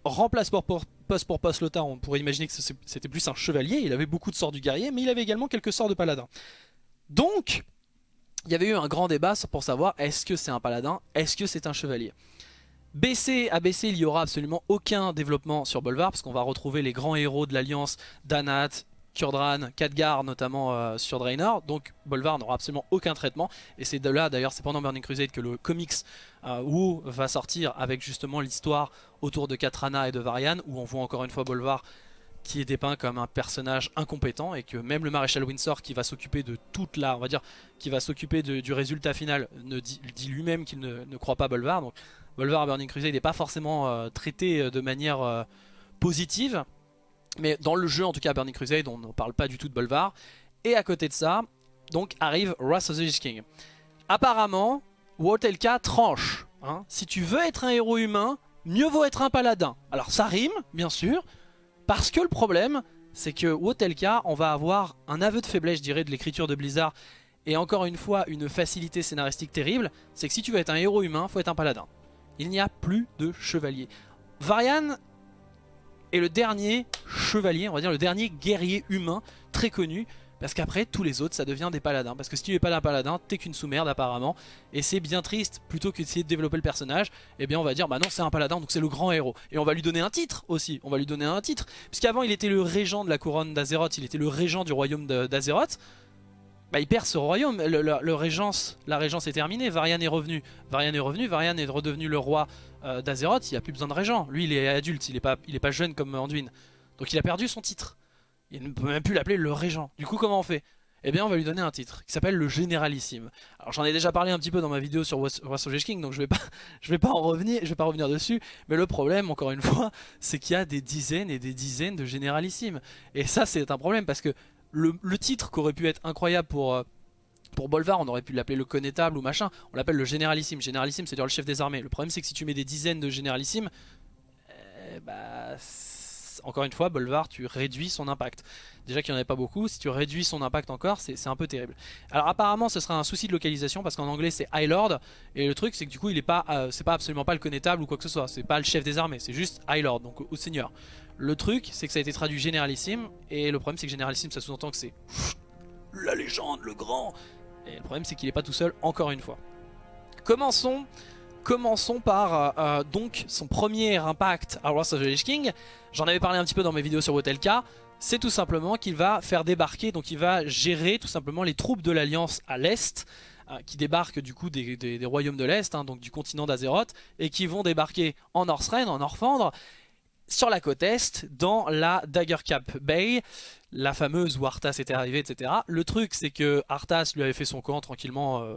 remplace poste pour poste Lothar, on pourrait imaginer que c'était plus un chevalier, il avait beaucoup de sorts du guerrier, mais il avait également quelques sorts de paladin. Donc, il y avait eu un grand débat pour savoir est-ce que c'est un paladin, est-ce que c'est un chevalier? BC, à BC, il n'y aura absolument aucun développement sur Bolvar, parce qu'on va retrouver les grands héros de l'Alliance, Danat, Kurdran, Khadgar notamment euh, sur Draenor, donc Bolvar n'aura absolument aucun traitement, et c'est de là d'ailleurs, c'est pendant Burning Crusade que le comics euh, va sortir avec justement l'histoire autour de Katrana et de Varian, où on voit encore une fois Bolvar qui est dépeint comme un personnage incompétent et que même le maréchal Windsor qui va s'occuper de toute la, on va dire, qui va s'occuper du résultat final, ne dit, lui-même qu'il ne, croit pas Bolvar. Donc Bolvar à Burning Crusade n'est pas forcément euh, traité euh, de manière euh, positive, mais dans le jeu en tout cas Burning Crusade on ne parle pas du tout de Bolvar. Et à côté de ça, donc arrive Wrath of the King. Apparemment, Wotelka tranche. Hein. Si tu veux être un héros humain, mieux vaut être un paladin. Alors ça rime, bien sûr, parce que le problème, c'est que Wotelka, on va avoir un aveu de faiblesse, je dirais, de l'écriture de Blizzard. Et encore une fois, une facilité scénaristique terrible, c'est que si tu veux être un héros humain, faut être un paladin. Il n'y a plus de chevalier. Varian est le dernier chevalier, on va dire le dernier guerrier humain très connu parce qu'après, tous les autres, ça devient des paladins. Parce que si tu n'es pas un paladin, t'es qu'une sous-merde apparemment. Et c'est bien triste, plutôt que d'essayer de développer le personnage, eh bien on va dire, bah non, c'est un paladin, donc c'est le grand héros. Et on va lui donner un titre aussi, on va lui donner un titre. Puisqu'avant, il était le régent de la couronne d'Azeroth, il était le régent du royaume d'Azeroth. Bah il perd ce royaume, le, régence, la régence est terminée, Varian est revenu. Varian est revenu, Varian est redevenu le roi euh, d'Azeroth, il n'y a plus besoin de régent. Lui, il est adulte, il n'est pas, pas jeune comme Anduin. Donc il a perdu son titre. Il ne peut même plus l'appeler le régent. Du coup, comment on fait? Eh bien on va lui donner un titre qui s'appelle le Généralissime. Alors j'en ai déjà parlé un petit peu dans ma vidéo sur Wrath King, donc je vais pas, vais pas en revenir, je vais pas revenir dessus. Mais le problème, encore une fois, c'est qu'il y a des dizaines et des dizaines de Généralissimes. Et ça c'est un problème parce que le, titre qui aurait pu être incroyable pour, euh, pour Bolvar, on aurait pu l'appeler le connétable ou machin, on l'appelle le Généralissime. Généralissime c'est dire le chef des armées. Le problème c'est que si tu mets des dizaines de Généralissimes, eh bah encore une fois, Bolvar, tu réduis son impact. Déjà qu'il n'y en avait pas beaucoup, si tu réduis son impact encore, c'est un peu terrible. Alors apparemment, ce sera un souci de localisation parce qu'en anglais c'est High Lord, et le truc c'est que du coup, il est pas, euh, pas absolument pas le connétable ou quoi que ce soit, c'est pas le chef des armées, c'est juste High Lord, donc au seigneur. Le truc, c'est que ça a été traduit généralissime, et le problème c'est que généralissime, ça sous-entend que c'est la légende, le grand, et le problème c'est qu'il est pas tout seul, encore une fois. Commençons Commençons par euh, euh, donc son premier impact à Wrath of the Lich King. J'en avais parlé un petit peu dans mes vidéos sur Wotelka. C'est tout simplement qu'il va faire débarquer, donc il va gérer tout simplement les troupes de l'Alliance à l'Est, euh, qui débarquent du coup des, royaumes de l'Est, hein, donc du continent d'Azeroth, et qui vont débarquer en Northrend, en Orphandre, sur la côte Est, dans la Daggercap Bay la fameuse où Arthas était arrivé, etc. Le truc, c'est que Arthas lui avait fait son camp tranquillement, euh,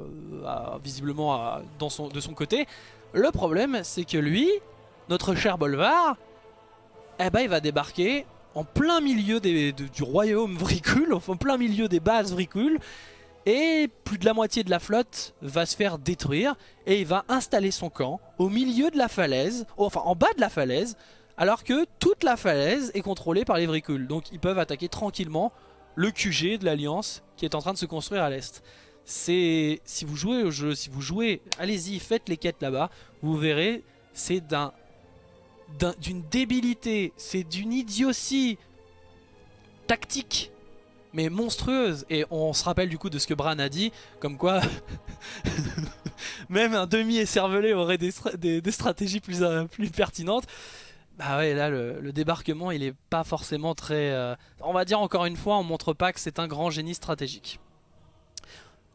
visiblement dans son, de son côté. Le problème, c'est que lui, notre cher Bolvar, eh ben, il va débarquer en plein milieu du royaume Vricule, en plein milieu des bases Vricule, et plus de la moitié de la flotte va se faire détruire, et il va installer son camp au milieu de la falaise, enfin en bas de la falaise, alors que toute la falaise est contrôlée par les vricules. Donc ils peuvent attaquer tranquillement le QG de l'Alliance qui est en train de se construire à l'est. C'est si vous jouez au jeu, si vous jouez, allez-y, faites les quêtes là-bas, vous verrez, c'est d'un d'une débilité, c'est d'une idiotie tactique mais monstrueuse et on se rappelle du coup de ce que Bran a dit comme quoi même un demi-écervelé aurait des, stratégies plus, euh, plus pertinentes bah ouais, là, le, débarquement, il est pas forcément très... Euh, on va dire encore une fois, on montre pas que c'est un grand génie stratégique.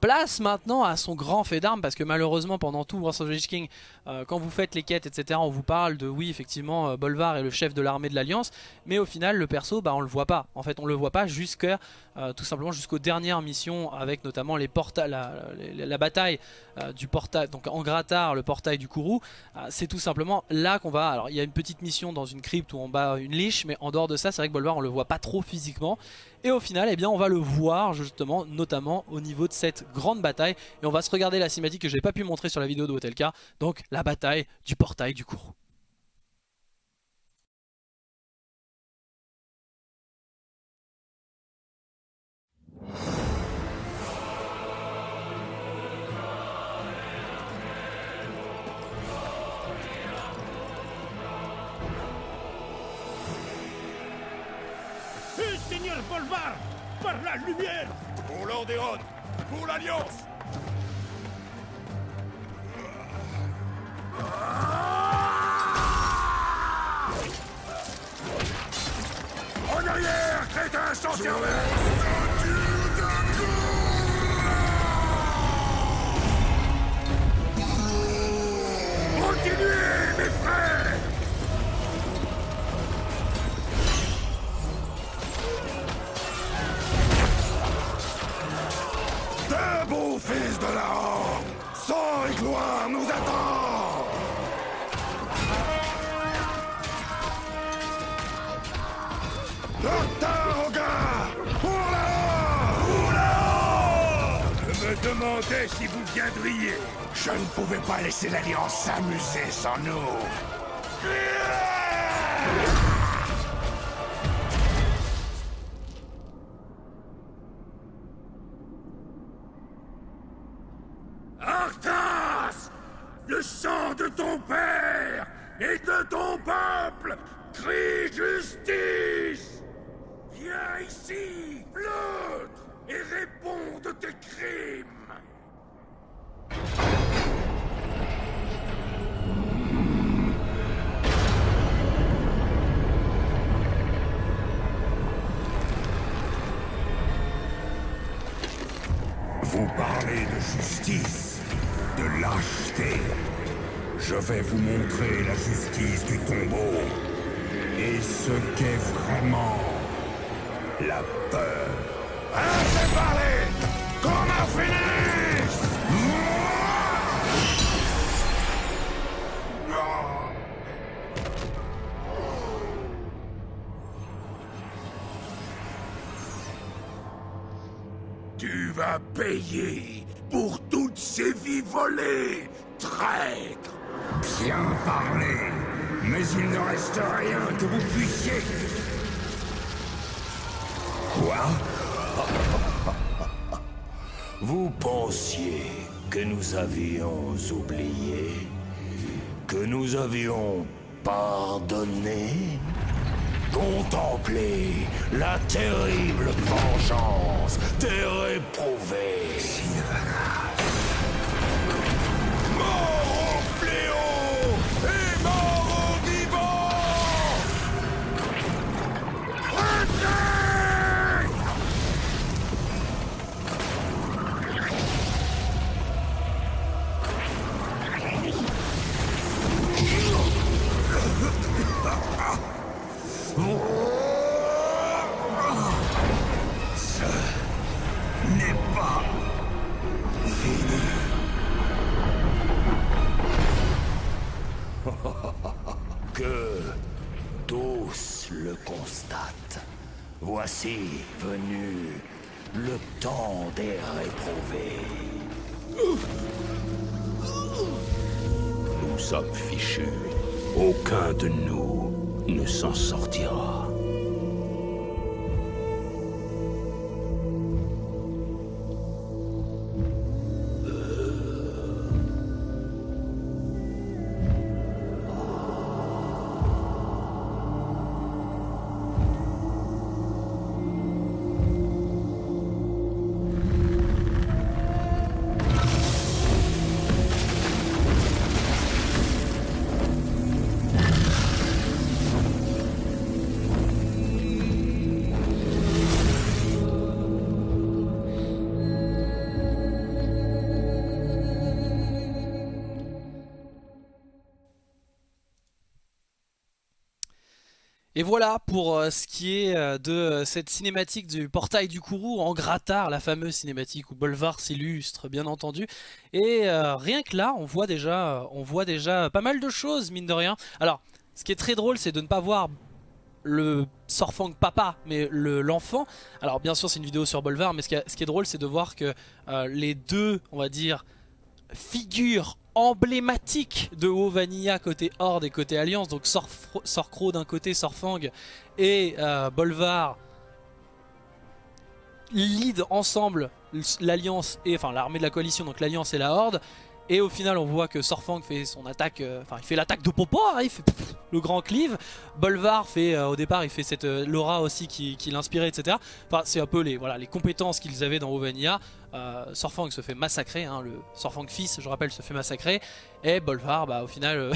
Place maintenant à son grand fait d'armes parce que malheureusement pendant tout Wars of King, euh, quand vous faites les quêtes etc, on vous parle de oui effectivement euh, Bolvar est le chef de l'armée de l'Alliance, mais au final le perso bah on le voit pas. En fait on le voit pas jusqu'à euh, tout simplement jusqu'aux dernières missions avec notamment les portails, la, bataille du portail, donc en Gratar, le portail du Kourou. c'est tout simplement là qu'on va. Alors il y a une petite mission dans une crypte où on bat une liche, mais en dehors de ça c'est vrai que Bolvar on le voit pas trop physiquement. Et au final, eh bien, on va le voir justement, notamment au niveau de cette grande bataille. Et on va se regarder la cinématique que je n'ai pas pu montrer sur la vidéo de Hotelka. Donc la bataille du portail du cours. Pour l'Orderon Pour l'Alliance. En arrière, crétin sans Continuez, Debout, fils de la Horde Sang et gloire nous attend Docteur Hogar Pour la Pour la Je me demandais si vous viendriez. Je ne pouvais pas laisser l'Alliance s'amuser sans nous. Voici venu le temps des réprouvés. Nous sommes fichus. Aucun de nous ne s'en sortira. Voilà pour euh, ce qui est euh, de euh, cette cinématique du portail du Kourou en Gratar, la fameuse cinématique où Bolvar s'illustre bien entendu. Et rien que là, on voit, déjà, on voit déjà pas mal de choses mine de rien. Alors, ce qui est très drôle, c'est de ne pas voir le Sorfang papa, mais le- l'enfant. Alors bien sûr c'est une vidéo sur Bolvar, mais ce qui, est drôle c'est de voir que les deux, on va dire, figures emblématiques de Vanilla côté Horde et côté Alliance, donc Sorcro d'un côté, Sorfang et euh, Bolvar lead ensemble l'Alliance et enfin l'armée de la coalition, donc l'Alliance et la Horde. Et au final on voit que Sorfang fait son attaque, euh, enfin il fait l'attaque de Popo, hein, il fait le grand cleave. Bolvar fait euh, au départ il fait cette Laura aussi qui, qui l'inspirait etc. Enfin c'est un peu les, voilà, les compétences qu'ils avaient dans Ovania. Sorfang se fait massacrer, hein, le Sorfang fils je rappelle se fait massacrer. Et Bolvar bah au final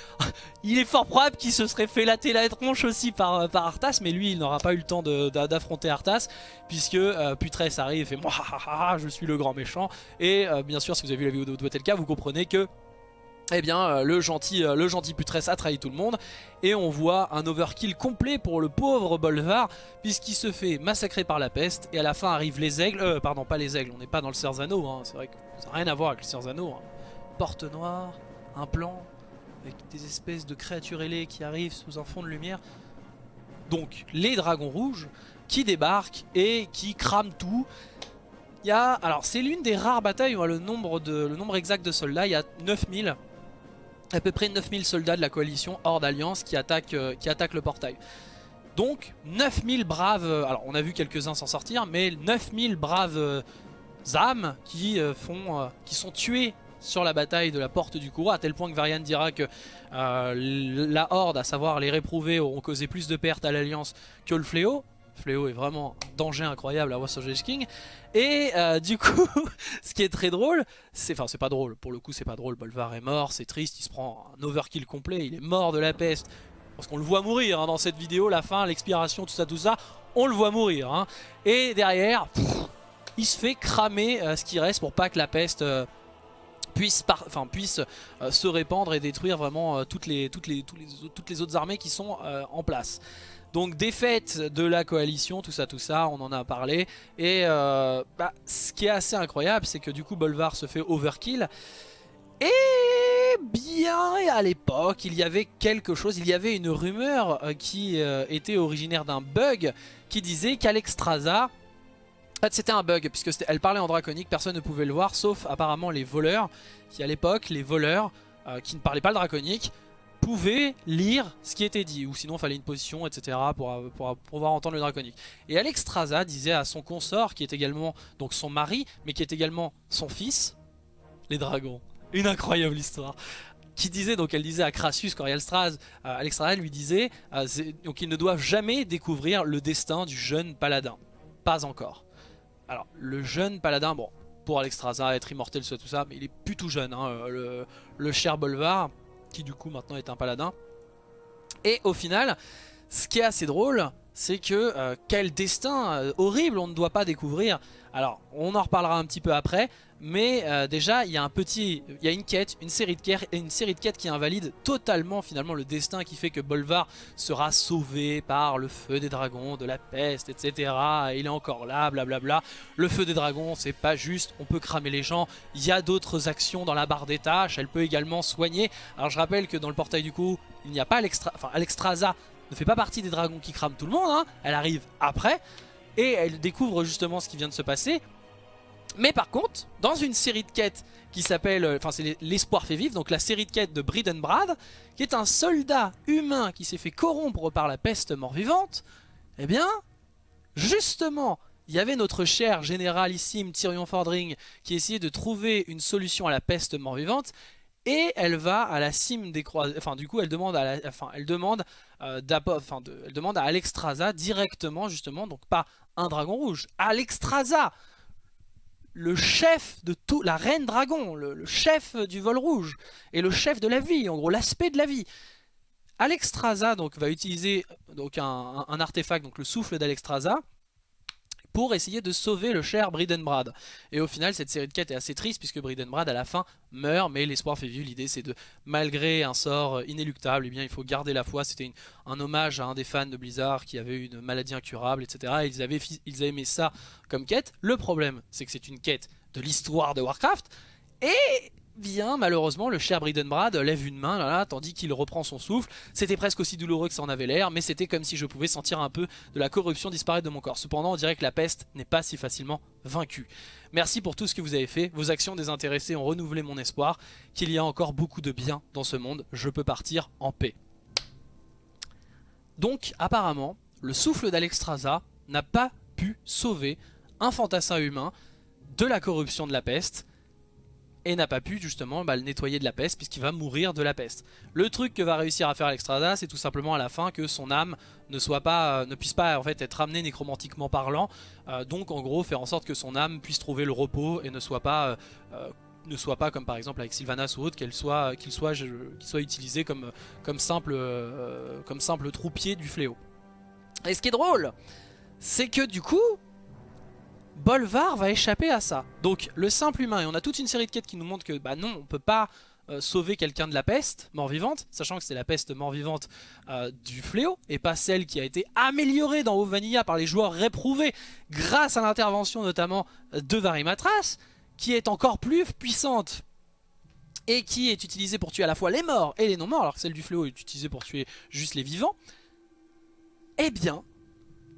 il est fort probable qu'il se serait fait latter la tronche aussi par, par Arthas. Mais lui il n'aura pas eu le temps d'affronter Arthas puisque Putress arrive et fait moi je suis le grand méchant. Et bien sûr si vous avez vu la vidéo de cas vous comprenez que eh bien, euh, le gentil, euh, le gentil Putress a trahi tout le monde et on voit un overkill complet pour le pauvre Bolvar puisqu'il se fait massacrer par la peste et à la fin arrivent les aigles, euh, pardon pas les aigles, on n'est pas dans le Cerzano, hein, c'est vrai que ça n'a rien à voir avec le Cerzano. Hein. Porte noire, un plan avec des espèces de créatures ailées qui arrivent sous un fond de lumière. Donc les dragons rouges qui débarquent et qui crament tout il y a, alors c'est l'une des rares batailles où le nombre, le nombre exact de soldats, il y a 9000, à peu près 9000 soldats de la coalition hors d'alliance qui, attaquent, euh, qui attaquent le portail. Donc 9000 braves, euh, alors on a vu quelques-uns s'en sortir, mais 9000 braves euh, âmes qui, font, qui sont tués sur la bataille de la porte du courroux, à tel point que Varian dira que la horde, à savoir les réprouvés, auront causé plus de pertes à l'alliance que le fléau. Fléau est vraiment danger incroyable à of King. Et euh, du coup, ce qui est très drôle, c'est enfin c'est pas drôle, pour le coup c'est pas drôle, Bolvar est mort, c'est triste, il se prend un overkill complet, il est mort de la peste. Parce qu'on le voit mourir hein, dans cette vidéo, la fin, l'expiration, tout ça, tout ça, on le voit mourir. Hein. Et derrière, il se fait cramer euh, ce qui reste pour pas que la peste... Euh, puisse, enfin, puisse se répandre et détruire vraiment toutes, les, toutes, les, toutes les autres armées qui sont en place. Donc défaite de la coalition, tout ça, tout ça, on en a parlé. Et euh, bah, ce qui est assez incroyable, c'est que du coup Bolvar se fait overkill. Et bien à l'époque, il y avait quelque chose, il y avait une rumeur euh, qui euh, était originaire d'un bug qui disait qu'Alexstrasza... En fait c'était un bug, puisque elle parlait en draconique, personne ne pouvait le voir, sauf apparemment les voleurs, qui à l'époque, les voleurs, qui ne parlaient pas le draconique, pouvait lire ce qui était dit, ou sinon il fallait une position, etc. Pour, pour, pouvoir entendre le draconique. Et Alexstrasza disait à son consort, qui est également donc son mari, mais qui est également son fils, les dragons. Une incroyable histoire qui disait, donc elle disait à Crassus, Corialstraz, euh, lui disait euh, donc ils ne doivent jamais découvrir le destin du jeune paladin. Pas encore. Alors, le jeune paladin, bon, pour Alexstrasza, être immortel, tout ça, mais il est plus tout jeune, hein, le, le cher Bolvar qui du coup maintenant est un paladin. Et au final, ce qui est assez drôle, c'est que euh, quel destin euh, horrible on ne doit pas découvrir. Alors, on en reparlera un petit peu après, mais euh, déjà, il y a un petit, il y a une quête, une série, de quêtes, une série de quêtes qui invalide totalement finalement le destin qui fait que Bolvar sera sauvé par le feu des dragons, de la peste, etc. il est encore là, blablabla. Le feu des dragons, c'est pas juste, on peut cramer les gens. Il y a d'autres actions dans la barre des tâches, elle peut également soigner. Alors je rappelle que dans le portail du coup, il n'y a pas l'extra, enfin Alexstrasza ne fait pas partie des dragons qui crament tout le monde, hein. elle arrive après, et elle découvre justement ce qui vient de se passer. Mais par contre, dans une série de quêtes qui s'appelle, euh, enfin c'est l'espoir fait vivre, donc la série de quêtes de Bridenbrad, qui est un soldat humain qui s'est fait corrompre par la peste mort-vivante, eh bien, justement, il y avait notre cher généralissime Tyrion Fordring qui essayait de trouver une solution à la peste mort-vivante, et elle va à la cime des croisés, enfin du coup elle demande à, enfin, elle demande, euh, enfin, elle demande à Alexstrasza directement justement, donc pas un dragon rouge, Alexstrasza le chef de tout, la reine dragon, le, chef du vol rouge et le chef de la vie, en gros l'aspect de la vie. Alexstrasza donc va utiliser un artefact, donc le souffle d'Alexstrasza, pour essayer de sauver le cher Bridenbrad. Et au final, cette série de quêtes est assez triste puisque Bridenbrad à la fin meurt, mais l'espoir fait vivre. L'idée c'est de, malgré un sort inéluctable, eh bien, il faut garder la foi. C'était un hommage à un des fans de Blizzard qui avait une maladie incurable, etc. Et ils avaient, ils ça comme quête. Le problème, c'est que c'est une quête de l'histoire de Warcraft. Et bien malheureusement le cher Bridenbrad lève une main tandis qu'il reprend son souffle. C'était presque aussi douloureux que ça en avait l'air, mais c'était comme si je pouvais sentir un peu de la corruption disparaître de mon corps. Cependant on dirait que la peste n'est pas si facilement vaincue. Merci pour tout ce que vous avez fait, vos actions désintéressées ont renouvelé mon espoir, qu'il y a encore beaucoup de bien dans ce monde, je peux partir en paix. Donc apparemment, le souffle d'Alexstrasza n'a pas pu sauver un fantassin humain de la corruption de la peste, et n'a pas pu justement bah, le nettoyer de la peste puisqu'il va mourir de la peste. Le truc que va réussir à faire Alexstrasza c'est tout simplement à la fin que son âme ne soit pas, euh, ne puisse pas être ramenée nécromantiquement parlant, euh, donc en gros faire en sorte que son âme puisse trouver le repos et ne soit pas euh, comme par exemple avec Sylvanas ou autre qu'il soit soit, soit utilisé comme comme simple comme simple troupier du fléau. Et ce qui est drôle, c'est que du coup, Bolvar va échapper à ça. Donc le simple humain, et on a toute une série de quêtes qui nous montrent que bah non, on peut pas euh, sauver quelqu'un de la peste mort-vivante, sachant que c'est la peste mort-vivante euh, du fléau, et pas celle qui a été améliorée dans Vanilla par les joueurs réprouvés grâce à l'intervention notamment de Varimatras, qui est encore plus puissante et qui est utilisée pour tuer à la fois les morts et les non-morts, alors que celle du fléau est utilisée pour tuer juste les vivants. Eh bien,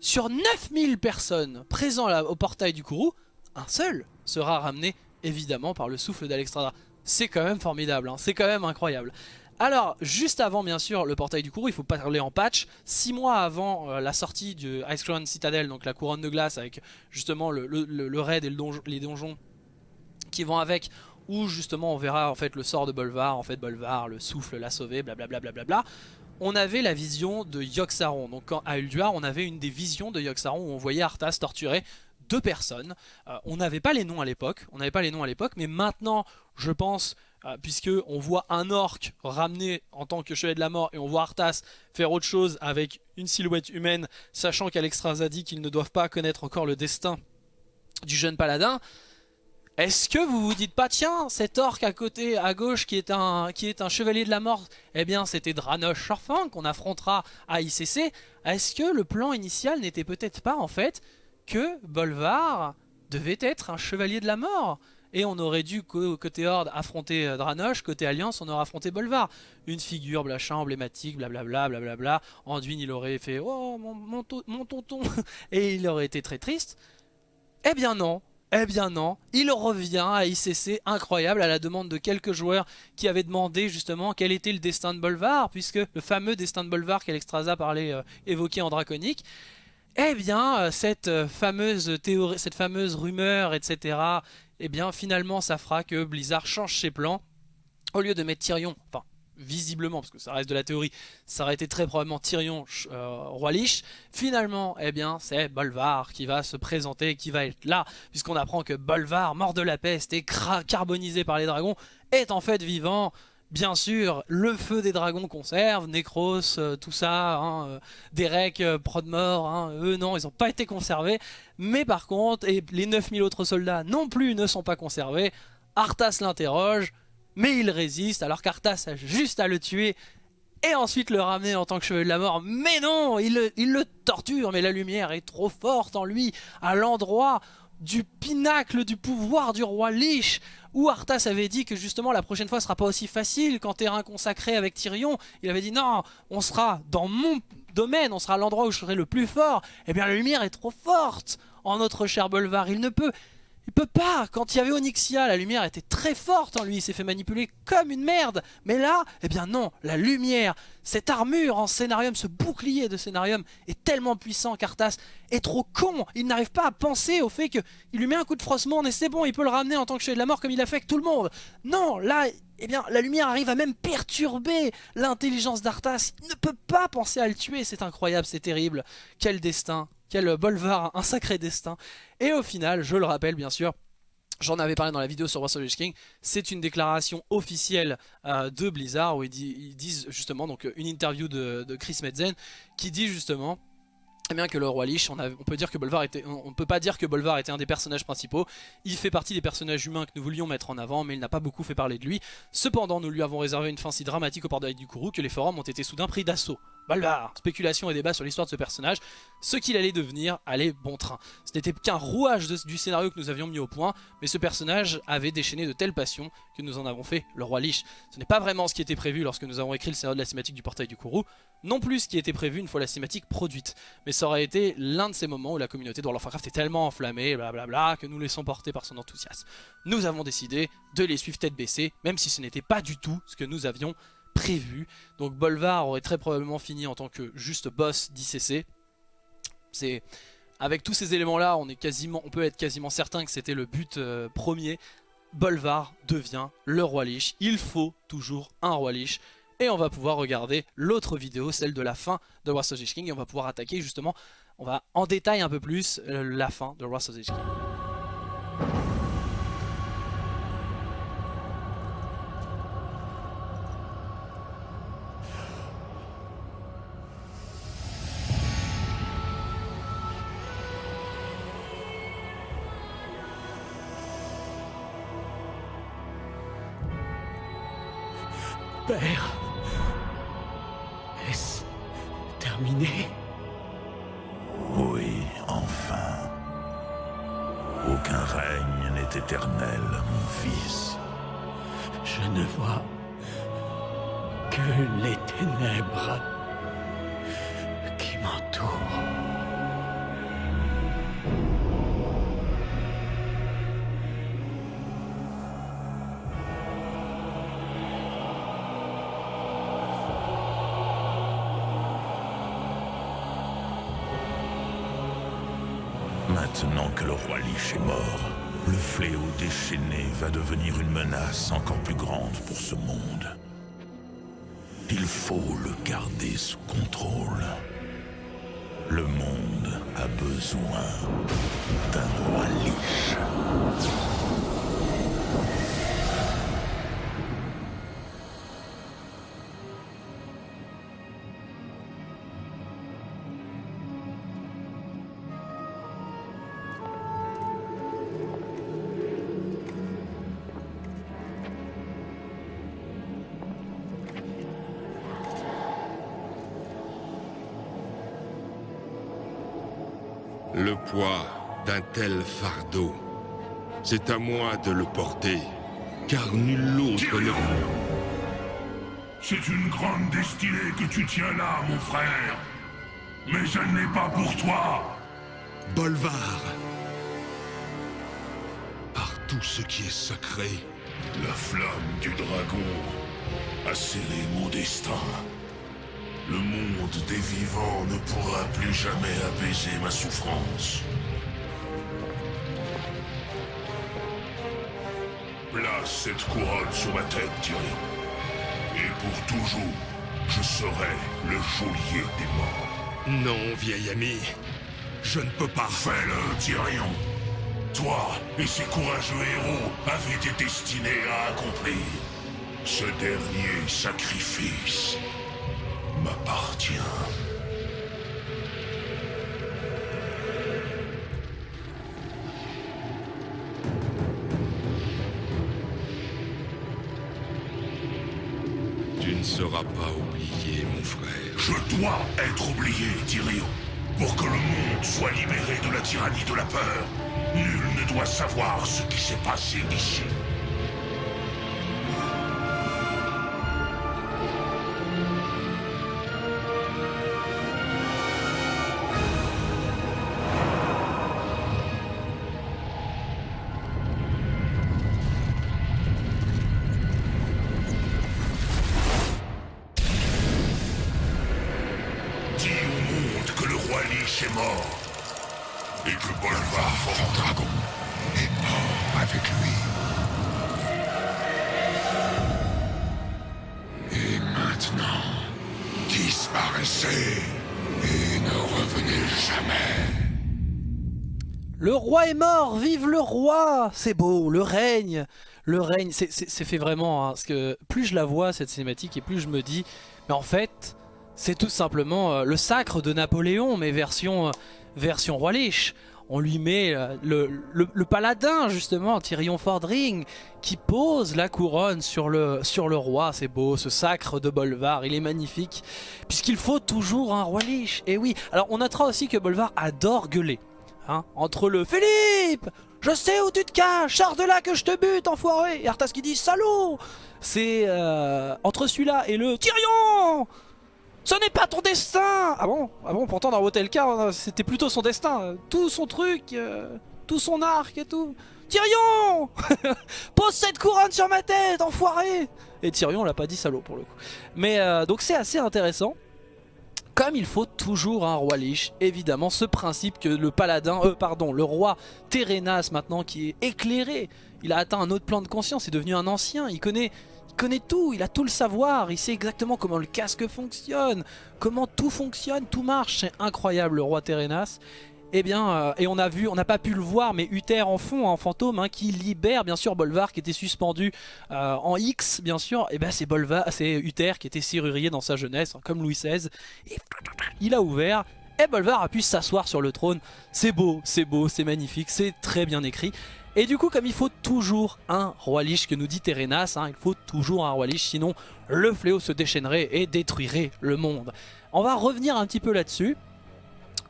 sur 9000 personnes présentes au portail du Kourou, un seul sera ramené évidemment par le souffle d'Alexstrada. C'est quand même formidable, hein. c'est quand même incroyable. Alors, juste avant bien sûr le portail du Kourou, il faut parler en patch. 6 mois avant euh, la sortie du Ice Crown Citadel, donc la couronne de glace avec justement le, raid et les donjons qui vont avec, où justement on verra en fait le sort de Bolvar, en fait Bolvar, le souffle l'a sauvé, blablabla. Bla bla bla on avait la vision de Yogg-Saron. Donc à Ulduar, on avait une des visions de Yogg-Saron où on voyait Arthas torturer deux personnes. Euh, on n'avait pas les noms à l'époque, on n'avait pas les noms à l'époque, mais maintenant, je pense, euh, puisque on voit un orc ramené en tant que chevalier de la mort et on voit Arthas faire autre chose avec une silhouette humaine, sachant qu'Alexstrasza dit qu'ils ne doivent pas connaître encore le destin du jeune paladin, est-ce que vous vous dites pas, tiens, cet orc à côté, à gauche, qui est un, chevalier de la mort, eh bien c'était Dranosh Shorfang qu'on affrontera à ICC. Est-ce que le plan initial n'était peut-être pas en fait que Bolvar devait être un chevalier de la mort? Et on aurait dû, côté Horde, affronter euh, Dranosh, côté Alliance, on aurait affronté Bolvar. Une figure blachin, emblématique, blablabla, blablabla. Anduin, il aurait fait « Oh, mon, mon tonton !» Et il aurait été très triste. Eh bien non, eh bien non, il revient à ICC, incroyable, à la demande de quelques joueurs qui avaient demandé justement quel était le destin de Bolvar, puisque le fameux destin de Bolvar qu'Alexstrasza parlait, euh, évoqué en Draconique, eh bien, euh, cette euh, fameuse théorie, cette fameuse rumeur, etc., eh bien, finalement, ça fera que Blizzard change ses plans. Au lieu de mettre Tyrion, visiblement, parce que ça reste de la théorie, ça aurait été très probablement Tyrion, euh, Roi Lich. Finalement, eh bien, c'est Bolvar qui va se présenter, qui va être là, puisqu'on apprend que Bolvar, mort de la peste et carbonisé par les dragons, est en fait vivant. Bien sûr, le feu des dragons conserve, Necros, euh, tout ça, hein, euh, Derek, Prodmore, hein, eux non, ils n'ont pas été conservés. Mais par contre, et les 9000 autres soldats non plus ne sont pas conservés, Arthas l'interroge, mais il résiste alors qu'Arthas a juste à le tuer et ensuite le ramener en tant que chevalier de la mort. Mais non, il le, torture, mais la lumière est trop forte en lui, à l'endroit du pinacle du pouvoir du roi Lich, où Arthas avait dit que justement la prochaine fois sera pas aussi facile qu'en terrain consacré avec Tyrion. Il avait dit non, on sera dans mon domaine, on sera à l'endroit où je serai le plus fort. Eh bien la lumière est trop forte en notre cher Bolvar, il ne peut il peut pas. Quand il y avait Onyxia, la lumière était très forte en lui, il s'est fait manipuler comme une merde. Mais là, eh bien non, la lumière, cette armure en scénarium, ce bouclier de scénarium est tellement puissant qu'Arthas est trop con. Il n'arrive pas à penser au fait qu'il lui met un coup de froissement et c'est bon, il peut le ramener en tant que chevalier de la mort comme il a fait avec tout le monde. Non, là, eh bien, la lumière arrive à même perturber l'intelligence d'Arthas. Il ne peut pas penser à le tuer, c'est incroyable, c'est terrible. Quel destin quel Bolvar, un sacré destin. Et au final, je le rappelle bien sûr, J'en avais parlé dans la vidéo sur Wars of King, c'est une déclaration officielle euh, de Blizzard où ils, disent justement, donc une interview de, de Chris Metzen qui dit justement eh bien que le roi Lich, on, peut dire que Bolvar était, pas dire que Bolvar était un des personnages principaux. Il fait partie des personnages humains que nous voulions mettre en avant, mais il n'a pas beaucoup fait parler de lui. Cependant, nous lui avons réservé une fin si dramatique au portail du Kourou que les forums ont été soudain pris d'assaut. Bolvar Spéculation et débat sur l'histoire de ce personnage, ce qu'il allait devenir allait bon train. Ce n'était qu'un rouage du scénario que nous avions mis au point, mais ce personnage avait déchaîné de telles passions que nous en avons fait le roi Lich. Ce n'est pas vraiment ce qui était prévu lorsque nous avons écrit le scénario de la cinématique du portail du Kourou, non plus ce qui était prévu une fois la cinématique produite. Mais ça aurait été l'un de ces moments où la communauté de World of Warcraft est tellement enflammée, blablabla, que nous laissons porter par son enthousiasme. Nous avons décidé de les suivre tête baissée, même si ce n'était pas du tout ce que nous avions prévu. Donc Bolvar aurait très probablement fini en tant que juste boss d'ICC. Avec tous ces éléments là, on, peut être quasiment certain que c'était le but euh, premier Bolvar devient le roi Lich. Il faut toujours un roi Lich. Et on va pouvoir regarder l'autre vidéo, celle de la fin de Wrath of King. Et on va pouvoir attaquer justement, on va en détail un peu plus euh, la fin de Wrath of King. Sous contrôle. Le monde a besoin d'un roi Lich. Poids d'un tel fardeau, c'est à moi de le porter, car nul autre ne... C'est une grande destinée que tu tiens là, mon frère. Mais elle n'est pas pour toi. Bolvar Par tout ce qui est sacré, La flamme du dragon a scellé mon destin. Le monde des vivants ne pourra plus jamais apaiser ma souffrance. Place cette couronne sur ma tête, Tyrion. Et pour toujours, je serai le geôlier des morts. non, vieil ami, je ne peux pas. Fais-le, Tyrion. Toi et ces courageux héros avez des destinées à accomplir. Ce dernier sacrifice Tu ne seras pas oublié, mon frère. Je dois être oublié, Tyrion. Pour que le monde soit libéré de la tyrannie de la peur, nul ne doit savoir ce qui s'est passé ici. Roi C'est beau, le règne Le règne, c'est- fait vraiment, hein, plus je la vois cette cinématique et plus je me dis, mais en fait, c'est tout simplement euh, le sacre de Napoléon, mais version, euh, version roi Lich. On lui met euh, le, paladin justement, Tyrion Fordring, qui pose la couronne sur le, sur le roi. C'est beau, ce sacre de Bolvar, il est magnifique. Puisqu'il faut toujours un roi Lich. Et oui, alors on notera aussi que Bolvar adore gueuler. Hein, entre le Philippe, je sais où tu te caches, sors de là que je te bute, enfoiré. Et Arthas qui dit salaud. C'est euh, entre celui-là et le Tyrion. Ce n'est pas ton destin Ah bon Ah bon, pourtant dans Wotelka, c'était plutôt son destin. Tout son truc, euh, tout son arc et tout. Tyrion Pose cette couronne sur ma tête, enfoiré Et Tyrion l'a pas dit salaud pour le coup. Mais euh, donc c'est assez intéressant. Comme il faut toujours un roi Lich, évidemment ce principe que le paladin, euh, pardon, le roi Térénas maintenant qui est éclairé, Il a atteint un autre plan de conscience, il est devenu un ancien, il connaît, il connaît tout, il a tout le savoir, il sait exactement comment le casque fonctionne, comment tout fonctionne, tout marche. C'est incroyable le roi Terenas. Eh bien, euh, et on a vu, on n'a pas pu le voir, mais Uther en fond, en fantôme, hein, qui libère bien sûr Bolvar qui était suspendu euh, en X, bien sûr. Et eh ben c'est Bolvar, c'est Uther qui était serrurier dans sa jeunesse, hein, comme Louis XVI. Il a ouvert. Et Bolvar a pu s'asseoir sur le trône. C'est beau, c'est beau, c'est magnifique, c'est très bien écrit. Et du coup, comme il faut toujours un roi liche que nous dit Terenas, hein, il faut toujours un roi liche, sinon le fléau se déchaînerait et détruirait le monde. On va revenir un petit peu là-dessus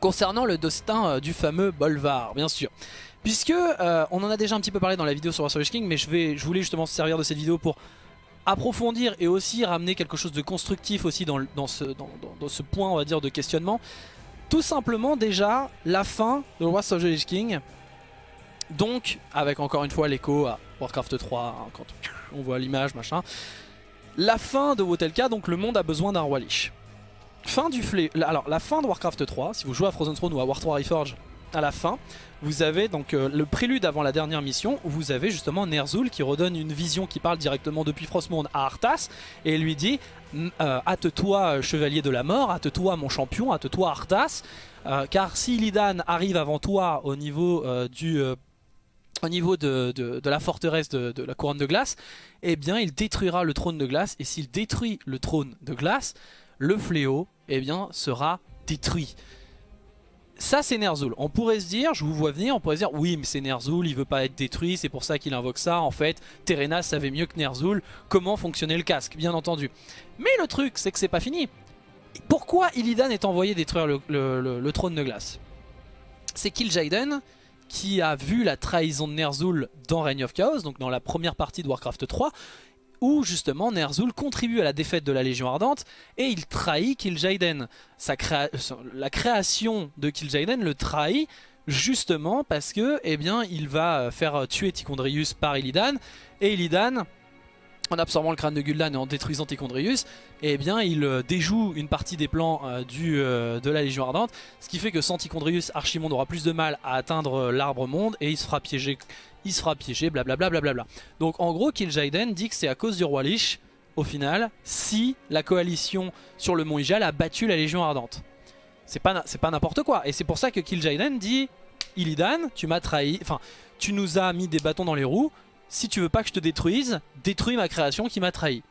concernant le destin euh, du fameux Bolvar, bien sûr. Puisque euh, on en a déjà un petit peu parlé dans la vidéo sur Warsaw King, mais je, voulais justement se servir de cette vidéo pour approfondir et aussi ramener quelque chose de constructif aussi dans, ce, point on va dire de questionnement. Tout simplement déjà la fin de Warsaw King. Donc avec encore une fois l'écho à Warcraft 3 hein, quand on voit l'image machin. La fin de Wotelka donc le monde a besoin d'un roi lich. Fin du fléau. Alors la fin de Warcraft 3, si vous jouez à Frozen Throne ou à War 3 Reforged, à la fin, vous avez donc euh, le prélude avant la dernière mission où vous avez justement Ner'zhul qui redonne une vision qui parle directement depuis Frostmourne à Arthas et lui dit euh, hâte-toi chevalier de la mort, hâte-toi mon champion, hâte-toi Arthas euh, car si Illidan arrive avant toi au niveau du au niveau de, de, la forteresse de, de, la couronne de glace, eh bien il détruira le trône de glace et s'il détruit le trône de glace, le fléau eh bien, sera détruit. Ça c'est Ner'zhul. On pourrait se dire, je vous vois venir, on pourrait se dire oui mais c'est Ner'zhul, il veut pas être détruit, c'est pour ça qu'il invoque ça. En fait, Terenas savait mieux que Ner'zhul comment fonctionnait le casque, bien entendu. Mais le truc c'est que c'est pas fini. Pourquoi Illidan est envoyé détruire le, trône de glace? C'est Kil'jaeden qui a vu la trahison de Ner'zhul dans Reign of Chaos, donc dans la première partie de Warcraft 3, où justement Ner'zhul contribue à la défaite de la Légion Ardente et il trahit Kil'jaeden. La création de Kil'jaeden le trahit justement parce que eh bien, il va faire tuer Tichondrius par Illidan et Illidan en absorbant le crâne de Gul'dan et en détruisant Tichondrius, eh bien il euh, déjoue une partie des plans euh, euh, de la Légion Ardente, ce qui fait que sans Tichondrius, Archimonde aura plus de mal à atteindre l'arbre monde et il se fera piéger il sera piégé, blablabla. Bla Donc en gros, Kil'jaeden dit que c'est à cause du roi Lich, au final, si la coalition sur le mont Ijal a battu la Légion Ardente. C'est pas, pas n'importe quoi. Et c'est pour ça que Kil'jaeden dit Illidan, tu m'as trahi, enfin, tu nous as mis des bâtons dans les roues. Si tu veux pas que je te détruise, détruis ma création qui m'a trahi.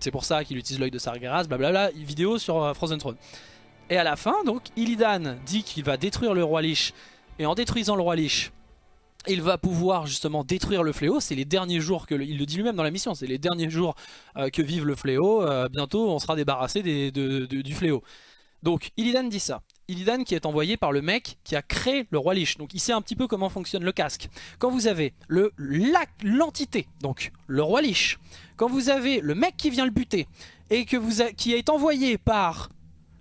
C'est pour ça qu'il utilise l'œil de Sargeras, blablabla, vidéo sur euh, Frozen Throne. Et à la fin, donc, Illidan dit qu'il va détruire le roi Lich. Et en détruisant le roi Lich, il va pouvoir justement détruire le fléau, c'est les derniers jours, que il le dit lui-même dans la mission, c'est les derniers jours euh, que vive le fléau, euh, bientôt on sera débarrassé du fléau. Donc Illidan dit ça, Illidan qui est envoyé par le mec qui a créé le roi Lich, donc il sait un petit peu comment fonctionne le casque. Quand vous avez l'entité, donc le roi Lich, quand vous avez le mec qui vient le buter, et que qui est envoyé par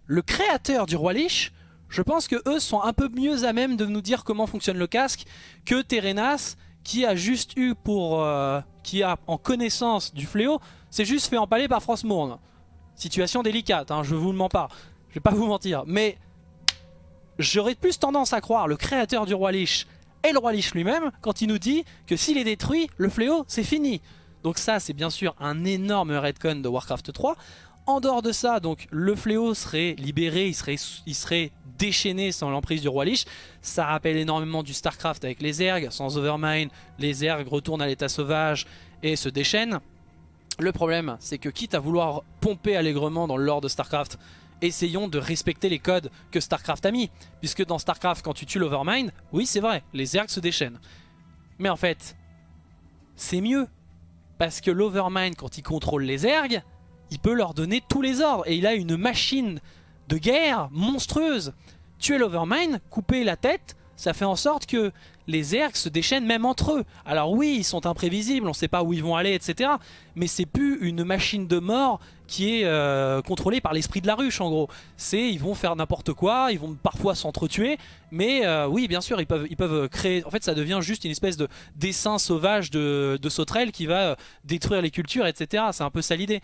le créateur du roi Lich, je pense que eux sont un peu mieux à même de nous dire comment fonctionne le casque que Terenas qui a juste eu pour... Euh, qui a en connaissance du fléau, c'est juste fait empaler par Frostmourne. Situation délicate, hein, je vous le mens pas. Je vais pas vous mentir. Mais j'aurais plus tendance à croire le créateur du roi Lich et le roi Lich lui-même quand il nous dit que s'il est détruit, le fléau c'est fini. Donc ça c'est bien sûr un énorme redcon de Warcraft 3. En dehors de ça, donc le fléau serait libéré, il serait, il serait déchaîné sans l'emprise du roi Lich. Ça rappelle énormément du Starcraft avec les ergs. Sans Overmind, les ergs retournent à l'état sauvage et se déchaînent. Le problème, c'est que quitte à vouloir pomper allègrement dans le de Starcraft, essayons de respecter les codes que Starcraft a mis. Puisque dans Starcraft, quand tu tues l'Overmind, oui c'est vrai, les ergs se déchaînent. Mais en fait, c'est mieux. Parce que l'Overmind, quand il contrôle les ergs, il peut leur donner tous les ordres. Et il a une machine de guerre monstrueuse. Tuer l'Overmind, couper la tête, ça fait en sorte que les ergs se déchaînent même entre eux. Alors oui, ils sont imprévisibles, on ne sait pas où ils vont aller, etc. Mais c'est plus une machine de mort qui est euh, contrôlée par l'esprit de la ruche, en gros. C'est, ils vont faire n'importe quoi, ils vont parfois s'entretuer, mais euh, oui, bien sûr, ils peuvent, ils peuvent créer... En fait, ça devient juste une espèce de dessin sauvage de, de sauterelle qui va euh, détruire les cultures, etc. C'est un peu ça l'idée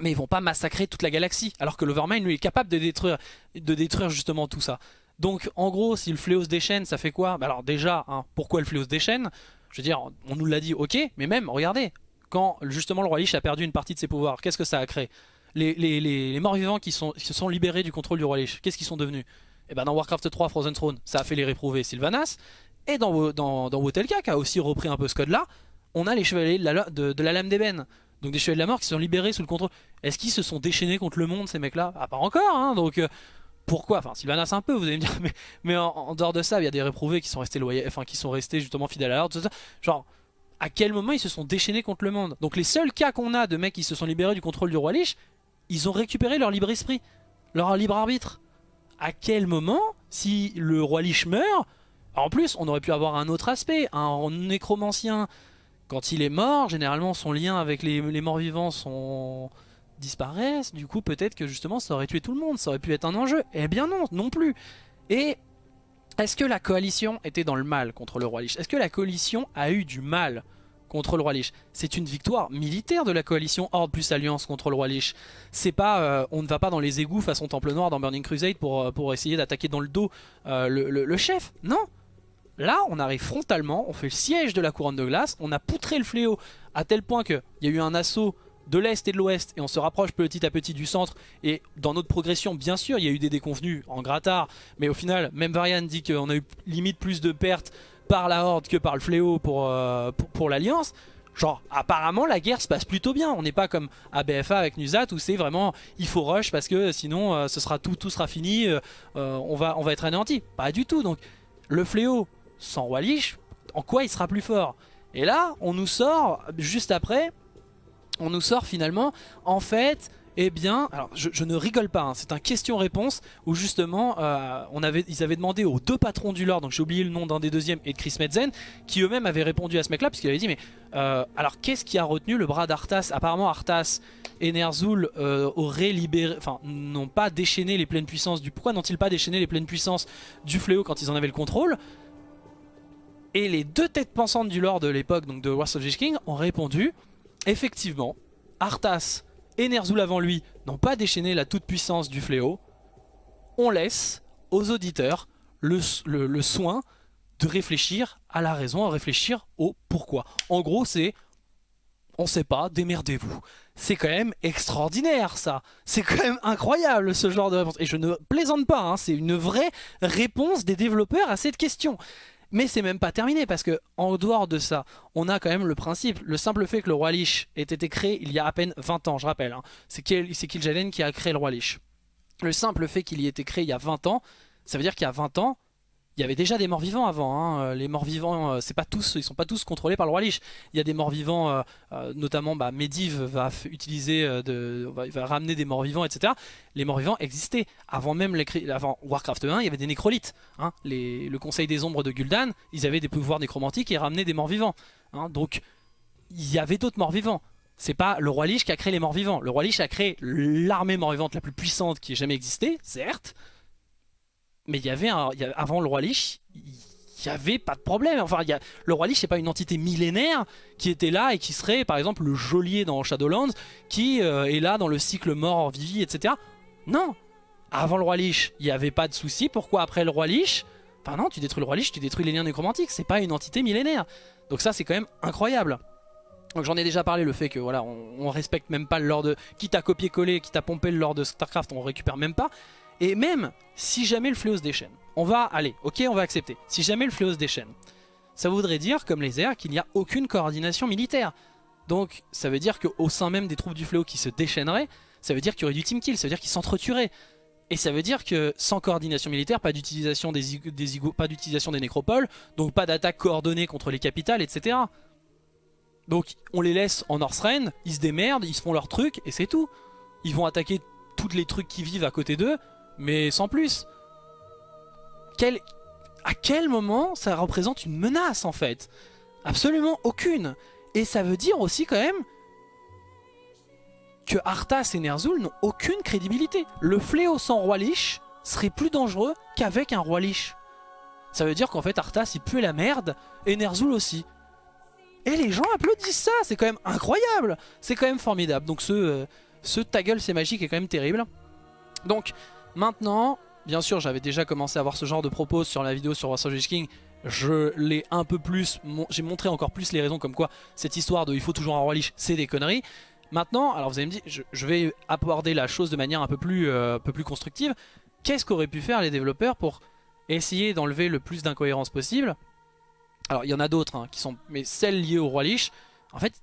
mais ils vont pas massacrer toute la galaxie. Alors que l'Overmind, lui, est capable de détruire, de détruire justement tout ça. Donc, en gros, si le fléau se déchaîne, ça fait quoi? Bah Alors déjà, hein, pourquoi le fléau se déchaîne? Je veux dire, on nous l'a dit, ok, mais même, regardez, quand justement le roi Lich a perdu une partie de ses pouvoirs, qu'est-ce que ça a créé? Les, les, morts-vivants qui, se sont libérés du contrôle du roi Lich, qu'est-ce qu'ils sont devenus? Et ben dans Warcraft 3 Frozen Throne, ça a fait les réprouver Sylvanas, et dans, dans, dans Wotelka, qui a aussi repris un peu ce code-là, on a les chevaliers de la, de la lame d'ébène. Donc des chevaliers de la mort qui sont libérés sous le contrôle. Est-ce qu'ils se sont déchaînés contre le monde, ces mecs-là? Ah, pas encore, hein, donc... euh, pourquoi? Enfin, Sylvanas un peu, vous allez me dire, mais, en dehors de ça, il y a des réprouvés qui sont restés loyaux, enfin qui sont restés justement fidèles à l'ordre, tout ça. Genre, à quel moment ils se sont déchaînés contre le monde? Donc les seuls cas qu'on a de mecs qui se sont libérés du contrôle du roi Lich, ils ont récupéré leur libre esprit, leur libre arbitre. À quel moment, si le roi Lich meurt, en plus on aurait pu avoir un autre aspect, un nécromancien, quand il est mort, généralement son lien avec les, morts vivants sont disparaissent, du coup peut-être que justement ça aurait tué tout le monde, ça aurait pu être un enjeu. Eh bien non, non plus. Et est-ce que la coalition était dans le mal contre le roi Lich? Est-ce que la coalition a eu du mal contre le roi Lich? C'est une victoire militaire de la coalition Horde plus Alliance contre le roi Lich. C'est pas, euh, on ne va pas dans les égouts façon Temple Noir dans Burning Crusade pour, euh, pour essayer d'attaquer dans le dos euh, le chef. Non Là, on arrive frontalement, on fait le siège de la couronne de glace, on a poutré le fléau à tel point qu'il y a eu un assaut de l'Est et de l'Ouest et on se rapproche petit à petit du centre et dans notre progression bien sûr il y a eu des déconvenus en grattard mais au final même Varian dit qu'on a eu limite plus de pertes par la Horde que par le fléau pour, euh, l'Alliance. Genre apparemment la guerre se passe plutôt bien. On n'est pas comme à BFA avec Nuzat où c'est vraiment il faut rush parce que sinon euh, ce sera tout, tout sera fini euh, on, va, on va être anéanti. Pas du tout. Donc le fléau sans Roi Lich en quoi il sera plus fort? Et là on nous sort juste après on nous sort finalement, en fait, eh bien, alors je, ne rigole pas, hein, c'est un question-réponse où justement, euh, ils avaient demandé aux deux patrons du lore, donc j'ai oublié le nom d'un des deuxièmes et de Chris Metzen, qui eux-mêmes avaient répondu à ce mec-là, puisqu'il avait dit, mais euh, alors qu'est-ce qui a retenu le bras d'Arthas? Apparemment, Arthas et Ner'zhul euh, auraient libéré, enfin, n'ont pas déchaîné les pleines puissances du. Pourquoi n'ont-ils pas déchaîné les pleines puissances du fléau quand ils en avaient le contrôle? Et les deux têtes pensantes du lore de l'époque, donc de Wars of the King, ont répondu effectivement, Arthas et Ner'zhul avant lui n'ont pas déchaîné la toute-puissance du fléau. On laisse aux auditeurs le, soin de réfléchir à la raison, à réfléchir au pourquoi. En gros, c'est on sait pas, démerdez-vous. C'est quand même extraordinaire ça. C'est quand même incroyable ce genre de réponse. Et je ne plaisante pas, hein, c'est une vraie réponse des développeurs à cette question. Mais c'est même pas terminé parce que en dehors de ça, on a quand même le principe, le simple fait que le roi Lich ait été créé il y a à peine 20 ans, je rappelle. hein. C'est Kil'jaeden qui a créé le roi Lich. Le simple fait qu'il y ait été créé il y a 20 ans, ça veut dire qu'il y a 20 ans, il y avait déjà des morts vivants avant. hein. Euh, Les morts vivants, euh, c'est pas tous, ils sont pas tous contrôlés par le roi Lich. Il y a des morts vivants, euh, notamment bah, Medivh va utiliser, de, ramener des morts vivants, etc. Les morts vivants existaient avant même Warcraft 1. Il y avait des nécrolites. hein. Le Conseil des Ombres de Gul'dan, ils avaient des pouvoirs nécromantiques et ramenaient des morts vivants. hein. Donc il y avait d'autres morts vivants. C'est pas le roi Lich qui a créé les morts vivants. Le roi Lich a créé l'armée mort vivante la plus puissante qui ait jamais existé, certes. Mais il y avait avant le roi Lich, il y avait pas de problème. Enfin, le roi Lich c'est pas une entité millénaire qui était là et qui serait par exemple le geôlier dans Shadowlands qui euh, est là dans le cycle mort vivi etc. Non. Avant le roi Lich, il n'y avait pas de souci. Pourquoi après le roi Lich? Enfin non, tu détruis le roi Lich, tu détruis les liens nécromantiques. C'est pas une entité millénaire. Donc ça c'est quand même incroyable. Donc j'en ai déjà parlé, le fait que voilà, on, on respecte même pas le lore de... Quitte à copier-coller, quitte à pomper le lore de Starcraft, on récupère même pas. Et même si jamais le fléau se déchaîne, on va aller, ok, on va accepter. Si jamais le fléau se déchaîne, ça voudrait dire, comme les airs, qu'il n'y a aucune coordination militaire. Donc ça veut dire qu'au sein même des troupes du fléau qui se déchaîneraient, ça veut dire qu'il y aurait du team kill, ça veut dire qu'ils s'entretueraient. Et ça veut dire que sans coordination militaire, pas d'utilisation des, des nécropoles, donc pas d'attaque coordonnée contre les capitales, etc. Donc on les laisse en Northrend, ils se démerdent, ils se font leur truc et c'est tout. Ils vont attaquer tous les trucs qui vivent à côté d'eux, mais sans plus. À quel moment ça représente une menace en fait? Absolument aucune. Et ça veut dire aussi quand même que Arthas et Ner'zhul n'ont aucune crédibilité. Le fléau sans roi Lich serait plus dangereux qu'avec un roi Lich. Ça veut dire qu'en fait Arthas il pue la merde et Ner'zhul aussi. Et les gens applaudissent ça, c'est quand même incroyable, c'est quand même formidable. Donc ce, euh, ta gueule c'est magique est quand même terrible. Donc maintenant, bien sûr j'avais déjà commencé à voir ce genre de propos sur la vidéo sur the King, je l'ai un peu plus, j'ai montré encore plus les raisons comme quoi cette histoire de il faut toujours un roi liche, c'est des conneries. Maintenant, alors vous allez me dire, je, vais aborder la chose de manière un peu plus, euh, un peu plus constructive. Qu'est-ce qu'auraient pu faire les développeurs pour essayer d'enlever le plus d'incohérences possible? Alors il y en a d'autres hein, qui sont, mais celles liées au roi liche, en fait,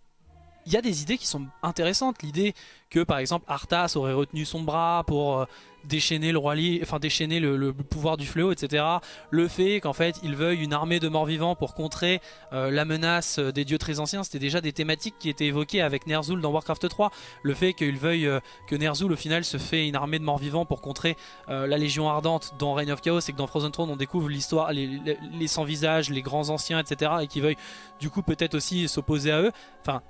il y a des idées qui sont intéressantes. L'idée que par exemple Arthas aurait retenu son bras pour euh, déchaîner le roi enfin déchaîner le, pouvoir du fléau, etc. Le fait qu'en fait il veuille une armée de morts vivants pour contrer euh, la menace des dieux très anciens, c'était déjà des thématiques qui étaient évoquées avec Ner'zhul dans Warcraft 3. Le fait qu'il veuille euh, que Ner'zhul au final se fait une armée de morts vivants pour contrer euh, la Légion Ardente dans Reign of Chaos et que dans Frozen Throne on découvre l'histoire, les, les, sans visage, les grands anciens, etc. Et qu'il veuille du coup peut-être aussi s'opposer à eux. Enfin,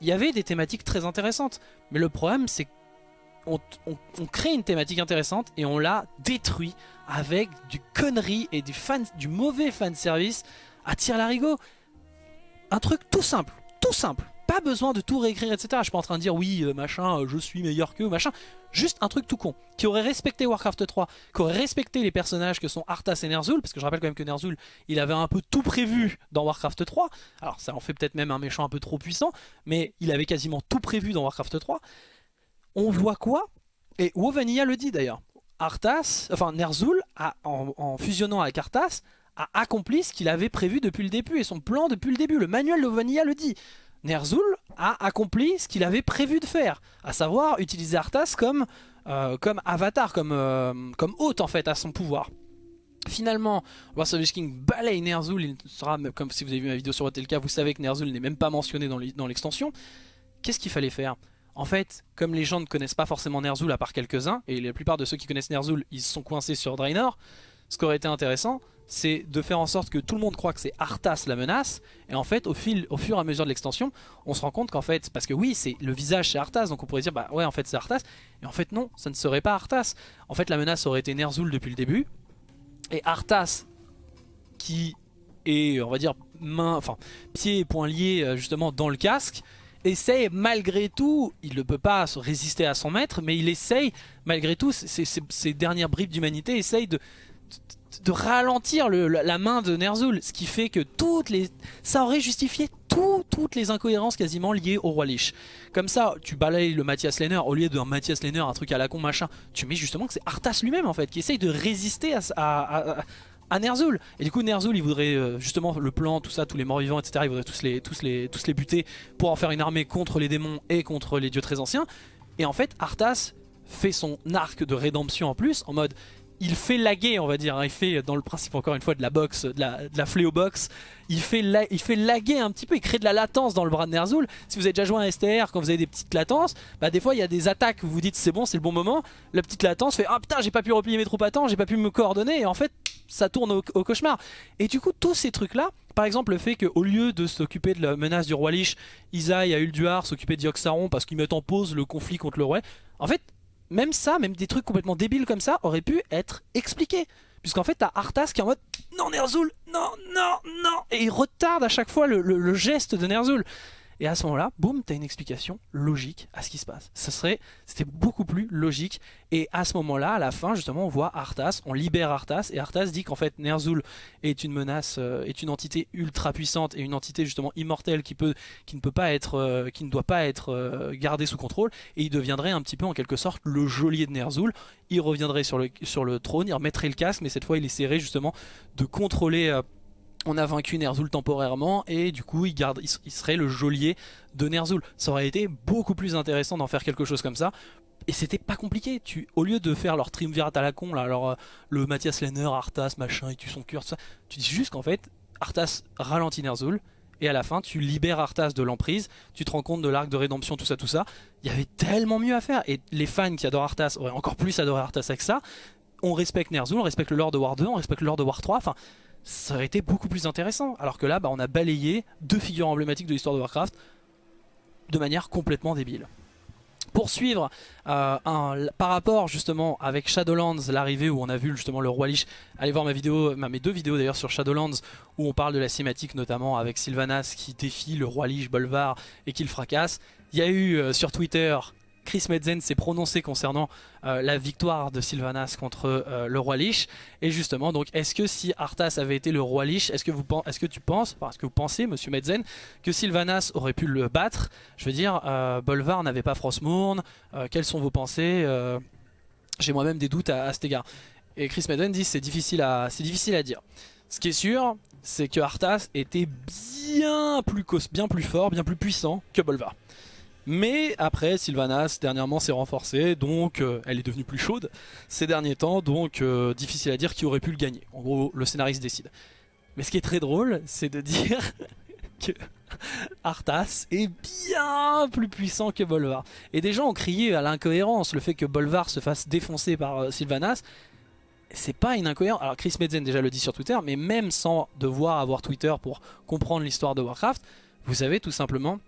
il y avait des thématiques très intéressantes. Mais le problème c'est on, crée une thématique intéressante et on la détruit avec du connerie et du, fan, du mauvais fanservice à tir larigot. Un truc tout simple, tout simple. Pas besoin de tout réécrire, etc. Je suis pas en train de dire oui, euh, machin, euh, je suis meilleur que machin. Juste un truc tout con. Qui aurait respecté Warcraft 3, qui aurait respecté les personnages que sont Arthas et Ner'zhul. Parce que je rappelle quand même que Ner'zhul, il avait un peu tout prévu dans Warcraft 3. Alors ça en fait peut-être même un méchant un peu trop puissant. Mais il avait quasiment tout prévu dans Warcraft 3 on voit quoi? Et Wovanilla le dit d'ailleurs. Arthas, enfin Ner'zhul, en, fusionnant avec Arthas, a accompli ce qu'il avait prévu depuis le début et son plan depuis le début. Le manuel de le dit. Ner'zhul a accompli ce qu'il avait prévu de faire, à savoir utiliser Arthas comme, euh, avatar, comme, euh, comme hôte en fait à son pouvoir. Finalement, of King balaye Ner'zhul, il sera, comme si vous avez vu ma vidéo sur Hotelka, vous savez que Ner'zhul n'est même pas mentionné dans l'extension. Qu'est-ce qu'il fallait faire? En fait, comme les gens ne connaissent pas forcément Ner'zhul à part quelques-uns, et la plupart de ceux qui connaissent Ner'zhul, ils sont coincés sur Draenor, ce qui aurait été intéressant, c'est de faire en sorte que tout le monde croit que c'est Arthas la menace, et en fait, au, fur et à mesure de l'extension, on se rend compte qu'en fait, parce que oui, c'est le visage c'est Arthas, donc on pourrait dire, bah ouais, en fait c'est Arthas, et en fait non, ça ne serait pas Arthas. En fait, la menace aurait été Ner'zhul depuis le début, et Arthas, qui est, on va dire, main, enfin, pieds et poings liés euh, justement dans le casque, essaye malgré tout, il ne peut pas résister à son maître, mais il essaye malgré tout, ces, dernières bribes d'humanité essaye de, ralentir la main de Ner'zhul, ce qui fait que toutes les, ça aurait justifié toutes les incohérences quasiment liées au roi Lich. Comme ça, tu balayes le Mathias Lehner, au lieu d'un Mathias Lehner, un truc à la con machin, tu mets justement que c'est Arthas lui-même en fait, qui essaye de résister à, à Ner'zhul. Et du coup Ner'zhul il voudrait euh, justement le plan, tout ça, tous les morts vivants, etc. Il voudrait tous les, tous, les, tous les buter pour en faire une armée contre les démons et contre les dieux très anciens. Et en fait Arthas fait son arc de rédemption en plus en mode il fait laguer on va dire, hein. il fait dans le principe encore une fois de la box, de la, de la il fait, il fait laguer un petit peu, il crée de la latence dans le bras de Ner'zhul. Si vous avez déjà joué à STR, quand vous avez des petites latences, bah des fois il y a des attaques où vous dites c'est bon, c'est le bon moment, la petite latence fait ah putain j'ai pas pu replier mes troupes à temps, j'ai pas pu me coordonner et en fait ça tourne au, cauchemar. Et du coup tous ces trucs là, par exemple le fait qu'au lieu de s'occuper de la menace du roi Lich, Isaïe a Ulduar s'occuper d'Ioxaron parce qu'ils mettent en pause le conflit contre le roi, en fait même ça, même des trucs complètement débiles comme ça, auraient pu être expliqués. Puisqu'en fait, t'as Arthas qui est en mode Non, Ner'zhul, non, non, non Et il retarde à chaque fois le, geste de Ner'zhul. Et à ce moment-là, boum, t'as une explication logique à ce qui se passe. Ce serait, c'était beaucoup plus logique. Et à ce moment-là, à la fin, justement, on voit Arthas, on libère Arthas, et Arthas dit qu'en fait, Ner'zhul est une menace, euh, est une entité ultra puissante et une entité justement immortelle qui peut, qui ne peut pas être, euh, qui ne doit pas être euh, gardée sous contrôle, et il deviendrait un petit peu en quelque sorte le geôlier de Ner'zhul. Il reviendrait sur le, sur le trône, il remettrait le casque, mais cette fois, il essaierait justement de contrôler on a vaincu Ner'zhul temporairement et du coup il, garde, il serait le geôlier de Ner'zhul. Ça aurait été beaucoup plus intéressant d'en faire quelque chose comme ça. Et c'était pas compliqué, au lieu de faire leur triumvirat à la con, euh, le Mathias Lenner, Arthas, machin, et tue son cœur, tout ça, tu dis juste qu'en fait, Arthas ralentit Ner'zhul, et à la fin tu libères Arthas de l'emprise, tu te rends compte de l'arc de rédemption, tout ça, tout ça. Il y avait tellement mieux à faire, et les fans qui adorent Arthas auraient encore plus adoré Arthas avec ça. On respecte Ner'zhul, on respecte le Lord de War 2, on respecte le Lord de War 3, enfin ça aurait été beaucoup plus intéressant. Alors que là, bah, on a balayé deux figures emblématiques de l'histoire de Warcraft de manière complètement débile. Pour suivre, euh, par rapport justement avec Shadowlands, l'arrivée où on a vu justement le roi Lich, allez voir ma vidéo, mes deux vidéos d'ailleurs sur Shadowlands où on parle de la cinématique notamment avec Sylvanas qui défie le roi Lich Bolvar et qui le fracasse. Il y a eu euh, sur Twitter Chris Medzen s'est prononcé concernant euh, la victoire de Sylvanas contre euh, le roi Lich. Et justement, donc, est-ce que si Arthas avait été le roi Lich, est-ce que, vous, pen- est-ce que tu penses, parce que vous pensez, monsieur Medzen, que Sylvanas aurait pu le battre? Je veux dire, euh, Bolvar n'avait pas Frostmourne. quelles sont vos pensées J'ai moi-même des doutes à, cet égard. Et Chris Medzen dit c'est difficile à, dire. Ce qui est sûr, c'est que Arthas était bien plus, bien plus fort, bien plus puissant que Bolvar. Mais après, Sylvanas dernièrement s'est renforcée, donc euh, elle est devenue plus chaude ces derniers temps, donc euh, difficile à dire qui aurait pu le gagner. En gros, le scénariste décide. Mais ce qui est très drôle, c'est de dire que Arthas est bien plus puissant que Bolvar. Et des gens ont crié à l'incohérence, le fait que Bolvar se fasse défoncer par euh, Sylvanas. C'est pas une incohérence. Alors Chris Medzen déjà le dit sur Twitter, mais même sans devoir avoir Twitter pour comprendre l'histoire de Warcraft, vous avez tout simplement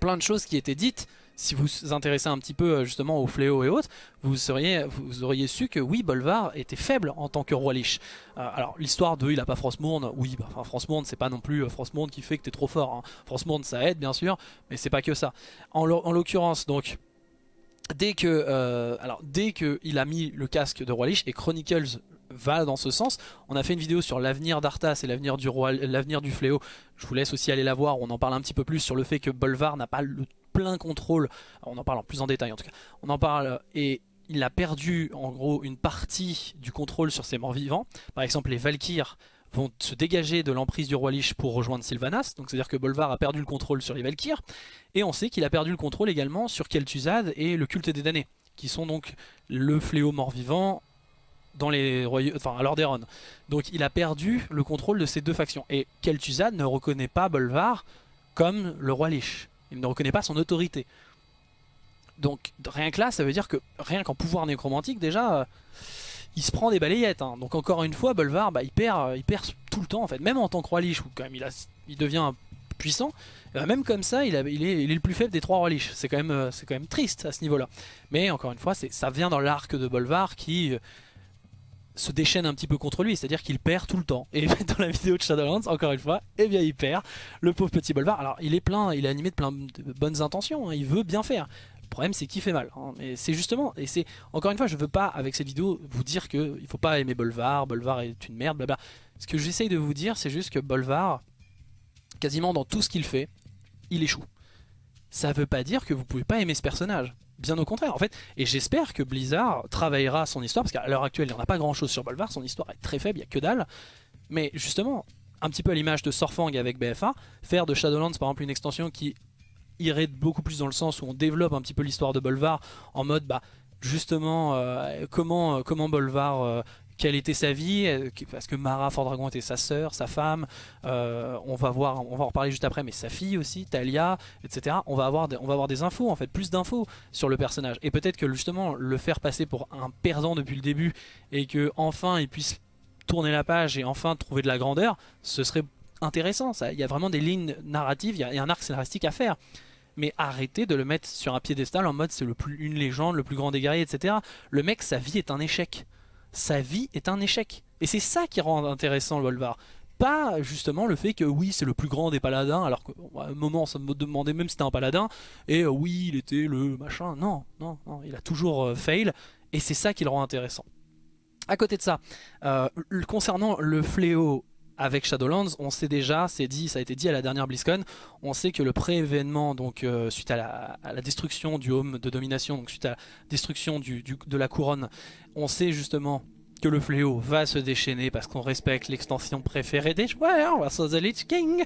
plein de choses qui étaient dites. Si vous vous intéressez un petit peu euh, justement au fléau et autres, vous, seriez, vous auriez su que oui, Bolvar était faible en tant que roi Lich. Euh, alors l'histoire de il a pas Frostmourne, oui, bah, enfin, Frostmourne c'est pas non plus euh, Frostmourne qui fait que t'es trop fort. Hein. Frostmourne ça aide bien sûr, mais c'est pas que ça. En, l'o- en l'occurrence donc, dès que, alors dès a mis le casque de roi Lich et Chronicles va dans ce sens. On a fait une vidéo sur l'avenir d'Arthas et l'avenir du roi, l'avenir du fléau. Je vous laisse aussi aller la voir. On en parle un petit peu plus sur le fait que Bolvar n'a pas le plein contrôle. On en parle en plus en détail en tout cas. On en parle et il a perdu en gros une partie du contrôle sur ses morts vivants. Par exemple, les Valkyres vont se dégager de l'emprise du roi Lich pour rejoindre Sylvanas. Donc c'est-à-dire que Bolvar a perdu le contrôle sur les Valkyres. Et on sait qu'il a perdu le contrôle également sur Kel'Thuzad et le culte des damnés, qui sont donc le fléau mort-vivant dans les royaumes, enfin à Lordaeron. Donc il a perdu le contrôle de ces deux factions. Et Kel'Thuzad ne reconnaît pas Bolvar comme le roi Lich. Il ne reconnaît pas son autorité. Donc rien que là, ça veut dire que rien qu'en pouvoir nécromantique déjà, euh, il se prend des balayettes. hein. Donc encore une fois, Bolvar, bah, il perd, euh, il perd tout le temps en fait. Même en tant que roi Lich, où quand même il, a, il devient puissant, euh, même comme ça, il, est, le plus faible des trois rois Lich. C'est quand même, euh, quand même triste à ce niveau-là. Mais encore une fois, ça vient dans l'arc de Bolvar qui se déchaîne un petit peu contre lui, c'est-à-dire qu'il perd tout le temps. Et dans la vidéo de Shadowlands, encore une fois, eh bien il perd, le pauvre petit Bolvar. Alors il est plein, il est animé de plein de bonnes intentions, hein, il veut bien faire. Le problème c'est qu'il fait mal. hein. Et c'est justement, et c'est encore une fois, je veux pas avec cette vidéo vous dire que il faut pas aimer Bolvar, Bolvar est une merde, blabla. Ce que j'essaye de vous dire, c'est juste que Bolvar, quasiment dans tout ce qu'il fait, il échoue. Ça veut pas dire que vous pouvez pas aimer ce personnage. Bien au contraire, en fait, et j'espère que Blizzard travaillera son histoire, parce qu'à l'heure actuelle, il n'y en a pas grand chose sur Bolvar, son histoire est très faible, il n'y a que dalle. Mais justement, un petit peu à l'image de Sorfang avec BFA, faire de Shadowlands par exemple une extension qui irait beaucoup plus dans le sens où on développe un petit peu l'histoire de Bolvar en mode, bah, justement, euh, comment, comment Bolvar, euh, quelle était sa vie, euh, parce que Mara Fordragon était sa sœur, sa femme, euh, on va voir, on va en reparler juste après, mais sa fille aussi, Talia, etc. On va avoir des, on va avoir des infos en fait, plus d'infos sur le personnage. Et peut-être que justement le faire passer pour un perdant depuis le début et que enfin il puisse tourner la page et enfin trouver de la grandeur, ce serait intéressant. Il y a vraiment des lignes narratives, il y a, il y a un arc scénaristique à faire. Mais arrêtez de le mettre sur un piédestal en mode c'est le plus une légende, le plus grand des guerriers, etc. Le mec, sa vie est un échec. Sa vie est un échec. Et c'est ça qui rend intéressant le Volvar. Pas justement le fait que oui c'est le plus grand des paladins alors qu'à un moment on se demandait même si c'était un paladin et euh, oui il était le machin non non non il a toujours euh, fail et c'est ça qui le rend intéressant à côté de ça euh, concernant le fléau avec Shadowlands on sait déjà c'est dit ça a été dit à la dernière BlizzCon on sait que le pré-événement euh, suite à la, destruction du home de domination donc suite à la destruction de la couronne on sait justement que le fléau va se déchaîner parce qu'on respecte l'extension préférée des joueurs, versus The Lich King.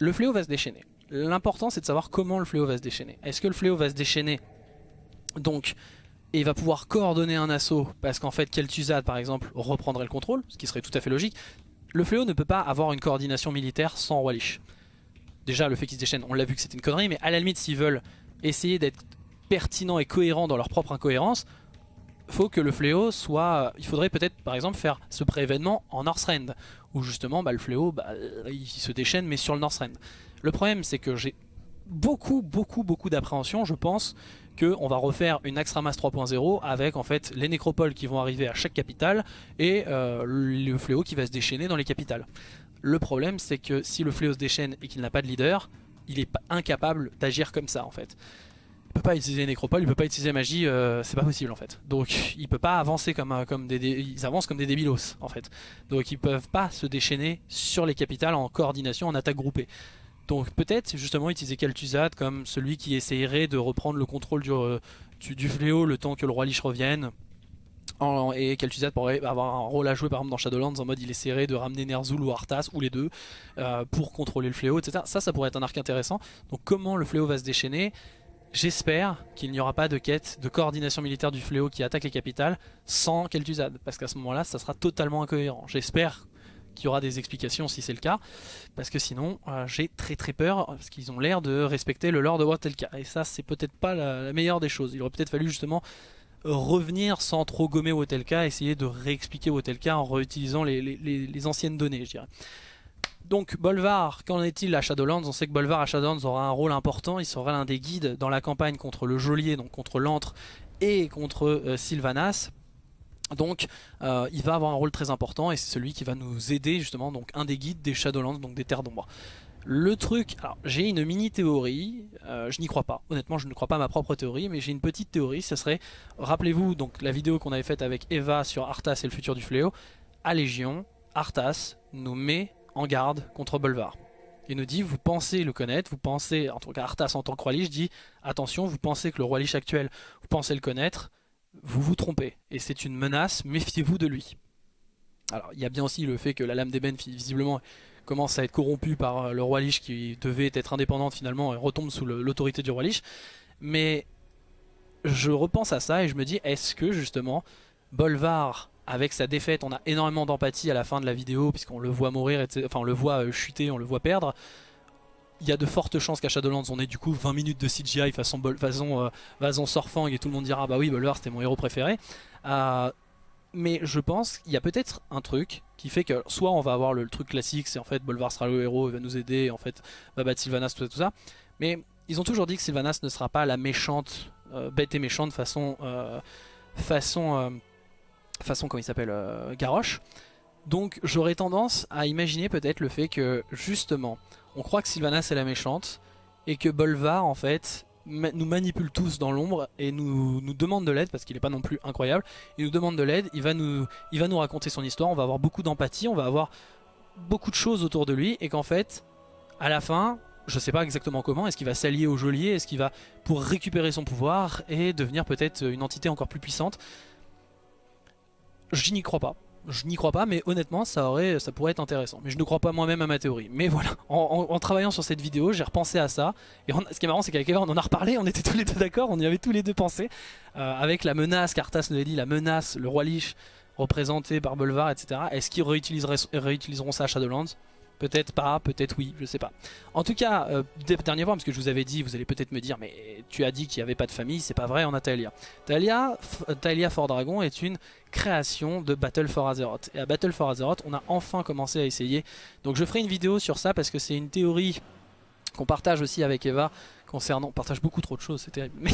Le fléau va se déchaîner. L'important c'est de savoir comment le fléau va se déchaîner. Est-ce que le fléau va se déchaîner? Donc et va pouvoir coordonner un assaut parce qu'en fait Kel'Thuzad par exemple reprendrait le contrôle, ce qui serait tout à fait logique. Le fléau ne peut pas avoir une coordination militaire sans Roi Lich. Déjà le fait qu'il se déchaîne, on l'a vu que c'était une connerie, mais à la limite s'ils veulent essayer d'être pertinents et cohérents dans leur propre incohérence, faut que le fléau soit... Il faudrait peut-être par exemple faire ce pré-événement en Northrend, où justement bah, le fléau bah, il se déchaîne mais sur le Northrend. Le problème c'est que j'ai beaucoup beaucoup beaucoup d'appréhension, je pense qu'on va refaire une Axtramas 3.0 avec en fait les nécropoles qui vont arriver à chaque capitale et euh, le fléau qui va se déchaîner dans les capitales. Le problème c'est que si le fléau se déchaîne et qu'il n'a pas de leader, il est incapable d'agir comme ça en fait. il peut pas utiliser Nécropole, il peut pas utiliser magie, euh, c'est pas possible en fait. Donc il peut pas avancer comme, euh, comme des, ils avancent comme des débilos en fait. Donc ils peuvent pas se déchaîner sur les capitales en coordination, en attaque groupée. Donc peut-être justement utiliser Kel'Thuzad comme celui qui essayerait de reprendre le contrôle du, euh, du, fléau le temps que le roi Lich revienne. En- et Kel'Thuzad pourrait avoir un rôle à jouer par exemple dans Shadowlands en mode il essaierait de ramener Ner'zhul ou Arthas ou les deux euh, pour contrôler le fléau etc. Ça ça pourrait être un arc intéressant. Donc comment le fléau va se déchaîner? J'espère qu'il n'y aura pas de quête de coordination militaire du fléau qui attaque les capitales sans Kel'Thuzad, parce qu'à ce moment-là, ça sera totalement incohérent. J'espère qu'il y aura des explications si c'est le cas, parce que sinon, euh, j'ai très très peur, parce qu'ils ont l'air de respecter le lore de Watelka, et ça, c'est peut-être pas la, meilleure des choses. Il aurait peut-être fallu justement revenir sans trop gommer Watelka, essayer de réexpliquer Watelka en réutilisant les anciennes données, je dirais. Donc Bolvar, qu'en est-il à Shadowlands? On sait que Bolvar à Shadowlands aura un rôle important, il sera l'un des guides dans la campagne contre le geôlier, donc contre l'antre et contre euh, Sylvanas. Donc euh, il va avoir un rôle très important et c'est celui qui va nous aider justement, donc un des guides des Shadowlands, donc des terres d'ombre. Le truc, alors j'ai une mini théorie, euh, je n'y crois pas, honnêtement je ne crois pas à ma propre théorie, mais j'ai une petite théorie, ce serait, rappelez-vous donc la vidéo qu'on avait faite avec Eva sur Arthas et le futur du fléau, à Légion, Arthas nous met en garde contre Bolvar. Il nous dit, vous pensez le connaître, vous pensez, en tout cas Arthas en tant que roi Lich dit, attention, vous pensez que le roi Lich actuel, vous pensez le connaître, vous vous trompez, et c'est une menace, méfiez-vous de lui. Alors il y a bien aussi le fait que la lame d'ébène visiblement commence à être corrompue par euh, le roi Lich qui devait être indépendante finalement et retombe sous l'autorité du roi Lich, mais je repense à ça et je me dis, est-ce que justement Bolvar avec sa défaite, on a énormément d'empathie à la fin de la vidéo puisqu'on le voit mourir, enfin on le voit euh, chuter, on le voit perdre. Il y a de fortes chances qu'à Shadowlands on ait du coup 20 minutes de CGI façon, façon, euh, façon et tout le monde dira bah oui Bolvar c'était mon héros préféré. Euh, mais je pense qu'il y a peut-être un truc qui fait que soit on va avoir le, truc classique, c'est en fait Bolvar sera le héros, il va nous aider, en fait va battre Sylvanas, tout ça, tout ça. Mais ils ont toujours dit que Sylvanas ne sera pas la méchante, euh, bête et méchante façon, façon, façon comment il s'appelle, Garrosh. Donc j'aurais tendance à imaginer peut-être le fait que justement, on croit que Sylvanas est la méchante et que Bolvar en fait nous manipule tous dans l'ombre et nous, nous demande de l'aide parce qu'il n'est pas non plus incroyable. Il nous demande de l'aide, il, va nous- il va nous raconter son histoire, on va avoir beaucoup d'empathie, on va avoir beaucoup de choses autour de lui et qu'en fait, à la fin, je sais pas exactement comment, est-ce qu'il va s'allier au geôlier, est-ce qu'il va pour récupérer son pouvoir et devenir peut-être une entité encore plus puissante? Je n'y crois pas. Je n'y crois pas, mais honnêtement, ça, aurait, ça pourrait être intéressant. Mais je ne crois pas moi-même à ma théorie. Mais voilà, en, travaillant sur cette vidéo, j'ai repensé à ça. Et ce qui est marrant, c'est qu'avec Eva, on en a reparlé, on était tous les deux d'accord, on y avait tous les deux pensé. Euh, avec la menace qu'Arthas nous a dit, la menace, le roi Lich représenté par Bolvar, etc. Est-ce qu'ils réutiliseront ça à Shadowlands? Peut-être pas, peut-être oui, je sais pas. En tout cas, euh, dernier point, parce que je vous avais dit, vous allez peut-être me dire, mais tu as dit qu'il n'y avait pas de famille, c'est pas vrai, on a Thalia. Thalia, F- Thalia Fort Dragon est une création de Battle for Azeroth. Et à Battle for Azeroth, on a enfin commencé à essayer. Donc je ferai une vidéo sur ça parce que c'est une théorie qu'on partage aussi avec Eva concernant. On partage beaucoup trop de choses, c'est terrible. Mais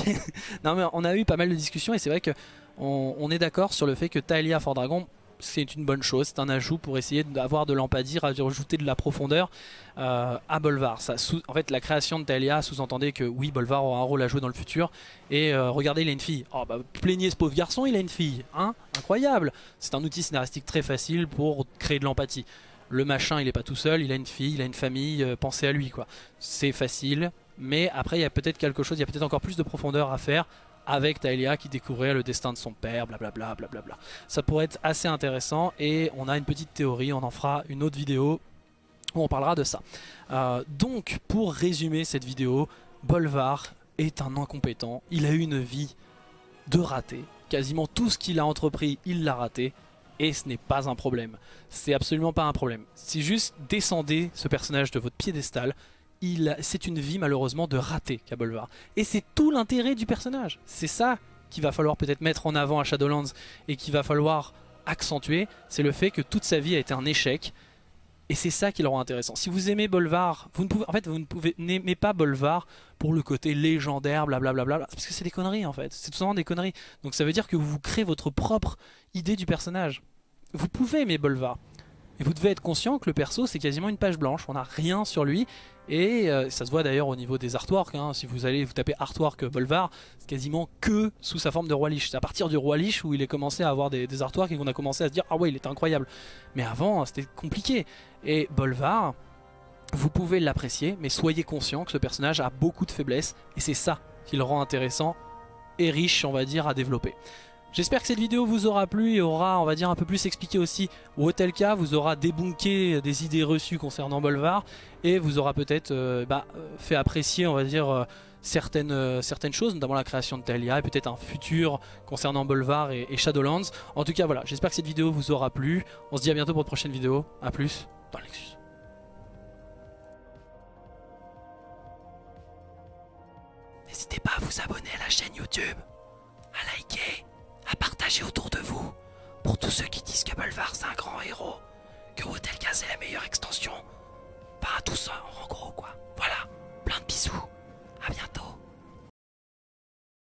non, mais on a eu pas mal de discussions et c'est vrai que on, est d'accord sur le fait que Thalia Fort Dragon c'est une bonne chose, c'est un ajout pour essayer d'avoir de l'empathie, rajouter de la profondeur euh, à Bolvar. En fait, la création de Thalia sous-entendait que oui, Bolvar aura un rôle à jouer dans le futur. Et euh, regardez, il a une fille. Oh bah, plaignez ce pauvre garçon, il a une fille. Hein Incroyable C'est un outil scénaristique très facile pour créer de l'empathie. Le machin, il est pas tout seul, il a une fille, il a une famille, euh, pensez à lui quoi. C'est facile, mais après il y a peut-être quelque chose, il y a peut-être encore plus de profondeur à faire avec Thalia qui découvrait le destin de son père, blablabla, blablabla. Ça pourrait être assez intéressant et on a une petite théorie, on en fera une autre vidéo où on parlera de ça. Euh, donc pour résumer cette vidéo, Bolvar est un incompétent, il a eu une vie de raté, quasiment tout ce qu'il a entrepris il l'a raté et ce n'est pas un problème. C'est absolument pas un problème. C'est juste descendez ce personnage de votre piédestal. C'est une vie malheureusement de raté qu'a Bolvar. Et c'est tout l'intérêt du personnage. C'est ça qu'il va falloir peut-être mettre en avant à Shadowlands et qu'il va falloir accentuer. C'est le fait que toute sa vie a été un échec. Et c'est ça qui le rend intéressant. Si vous aimez Bolvar, vous ne pouvez, en fait, vous ne pouvez n'aimez pas Bolvar pour le côté légendaire, blablabla, parce que c'est des conneries en fait. C'est tout simplement des conneries. Donc ça veut dire que vous créez votre propre idée du personnage. Vous pouvez aimer Bolvar. Et vous devez être conscient que le perso c'est quasiment une page blanche, on n'a rien sur lui. Et euh, ça se voit d'ailleurs au niveau des artworks, hein. si vous allez vous taper artwork Bolvar, c'est quasiment que sous sa forme de roi liche. C'est à partir du roi liche où il est commencé à avoir des, des artworks et qu'on a commencé à se dire ah ouais il est incroyable. Mais avant c'était compliqué. Et Bolvar, vous pouvez l'apprécier, mais soyez conscient que ce personnage a beaucoup de faiblesses et c'est ça qui le rend intéressant et riche on va dire à développer. J'espère que cette vidéo vous aura plu et aura, on va dire, un peu plus expliqué aussi, cas vous aura débunké des idées reçues concernant Bolvar et vous aura peut-être euh, bah, euh, fait apprécier, on va dire, euh, certaines, certaines choses, notamment la création de Talia et peut-être un futur concernant Bolvar et, et, Shadowlands. En tout cas, voilà, j'espère que cette vidéo vous aura plu. On se dit à bientôt pour une prochaine vidéo. A plus dans Lexus. N'hésitez pas à vous abonner à la chaîne YouTube, à liker à partager autour de vous. Pour tous ceux qui disent que Bolvar c'est un grand héros, que Wotelka c'est la meilleure extension. Pas à tout ça en gros quoi. Voilà, plein de bisous, à bientôt.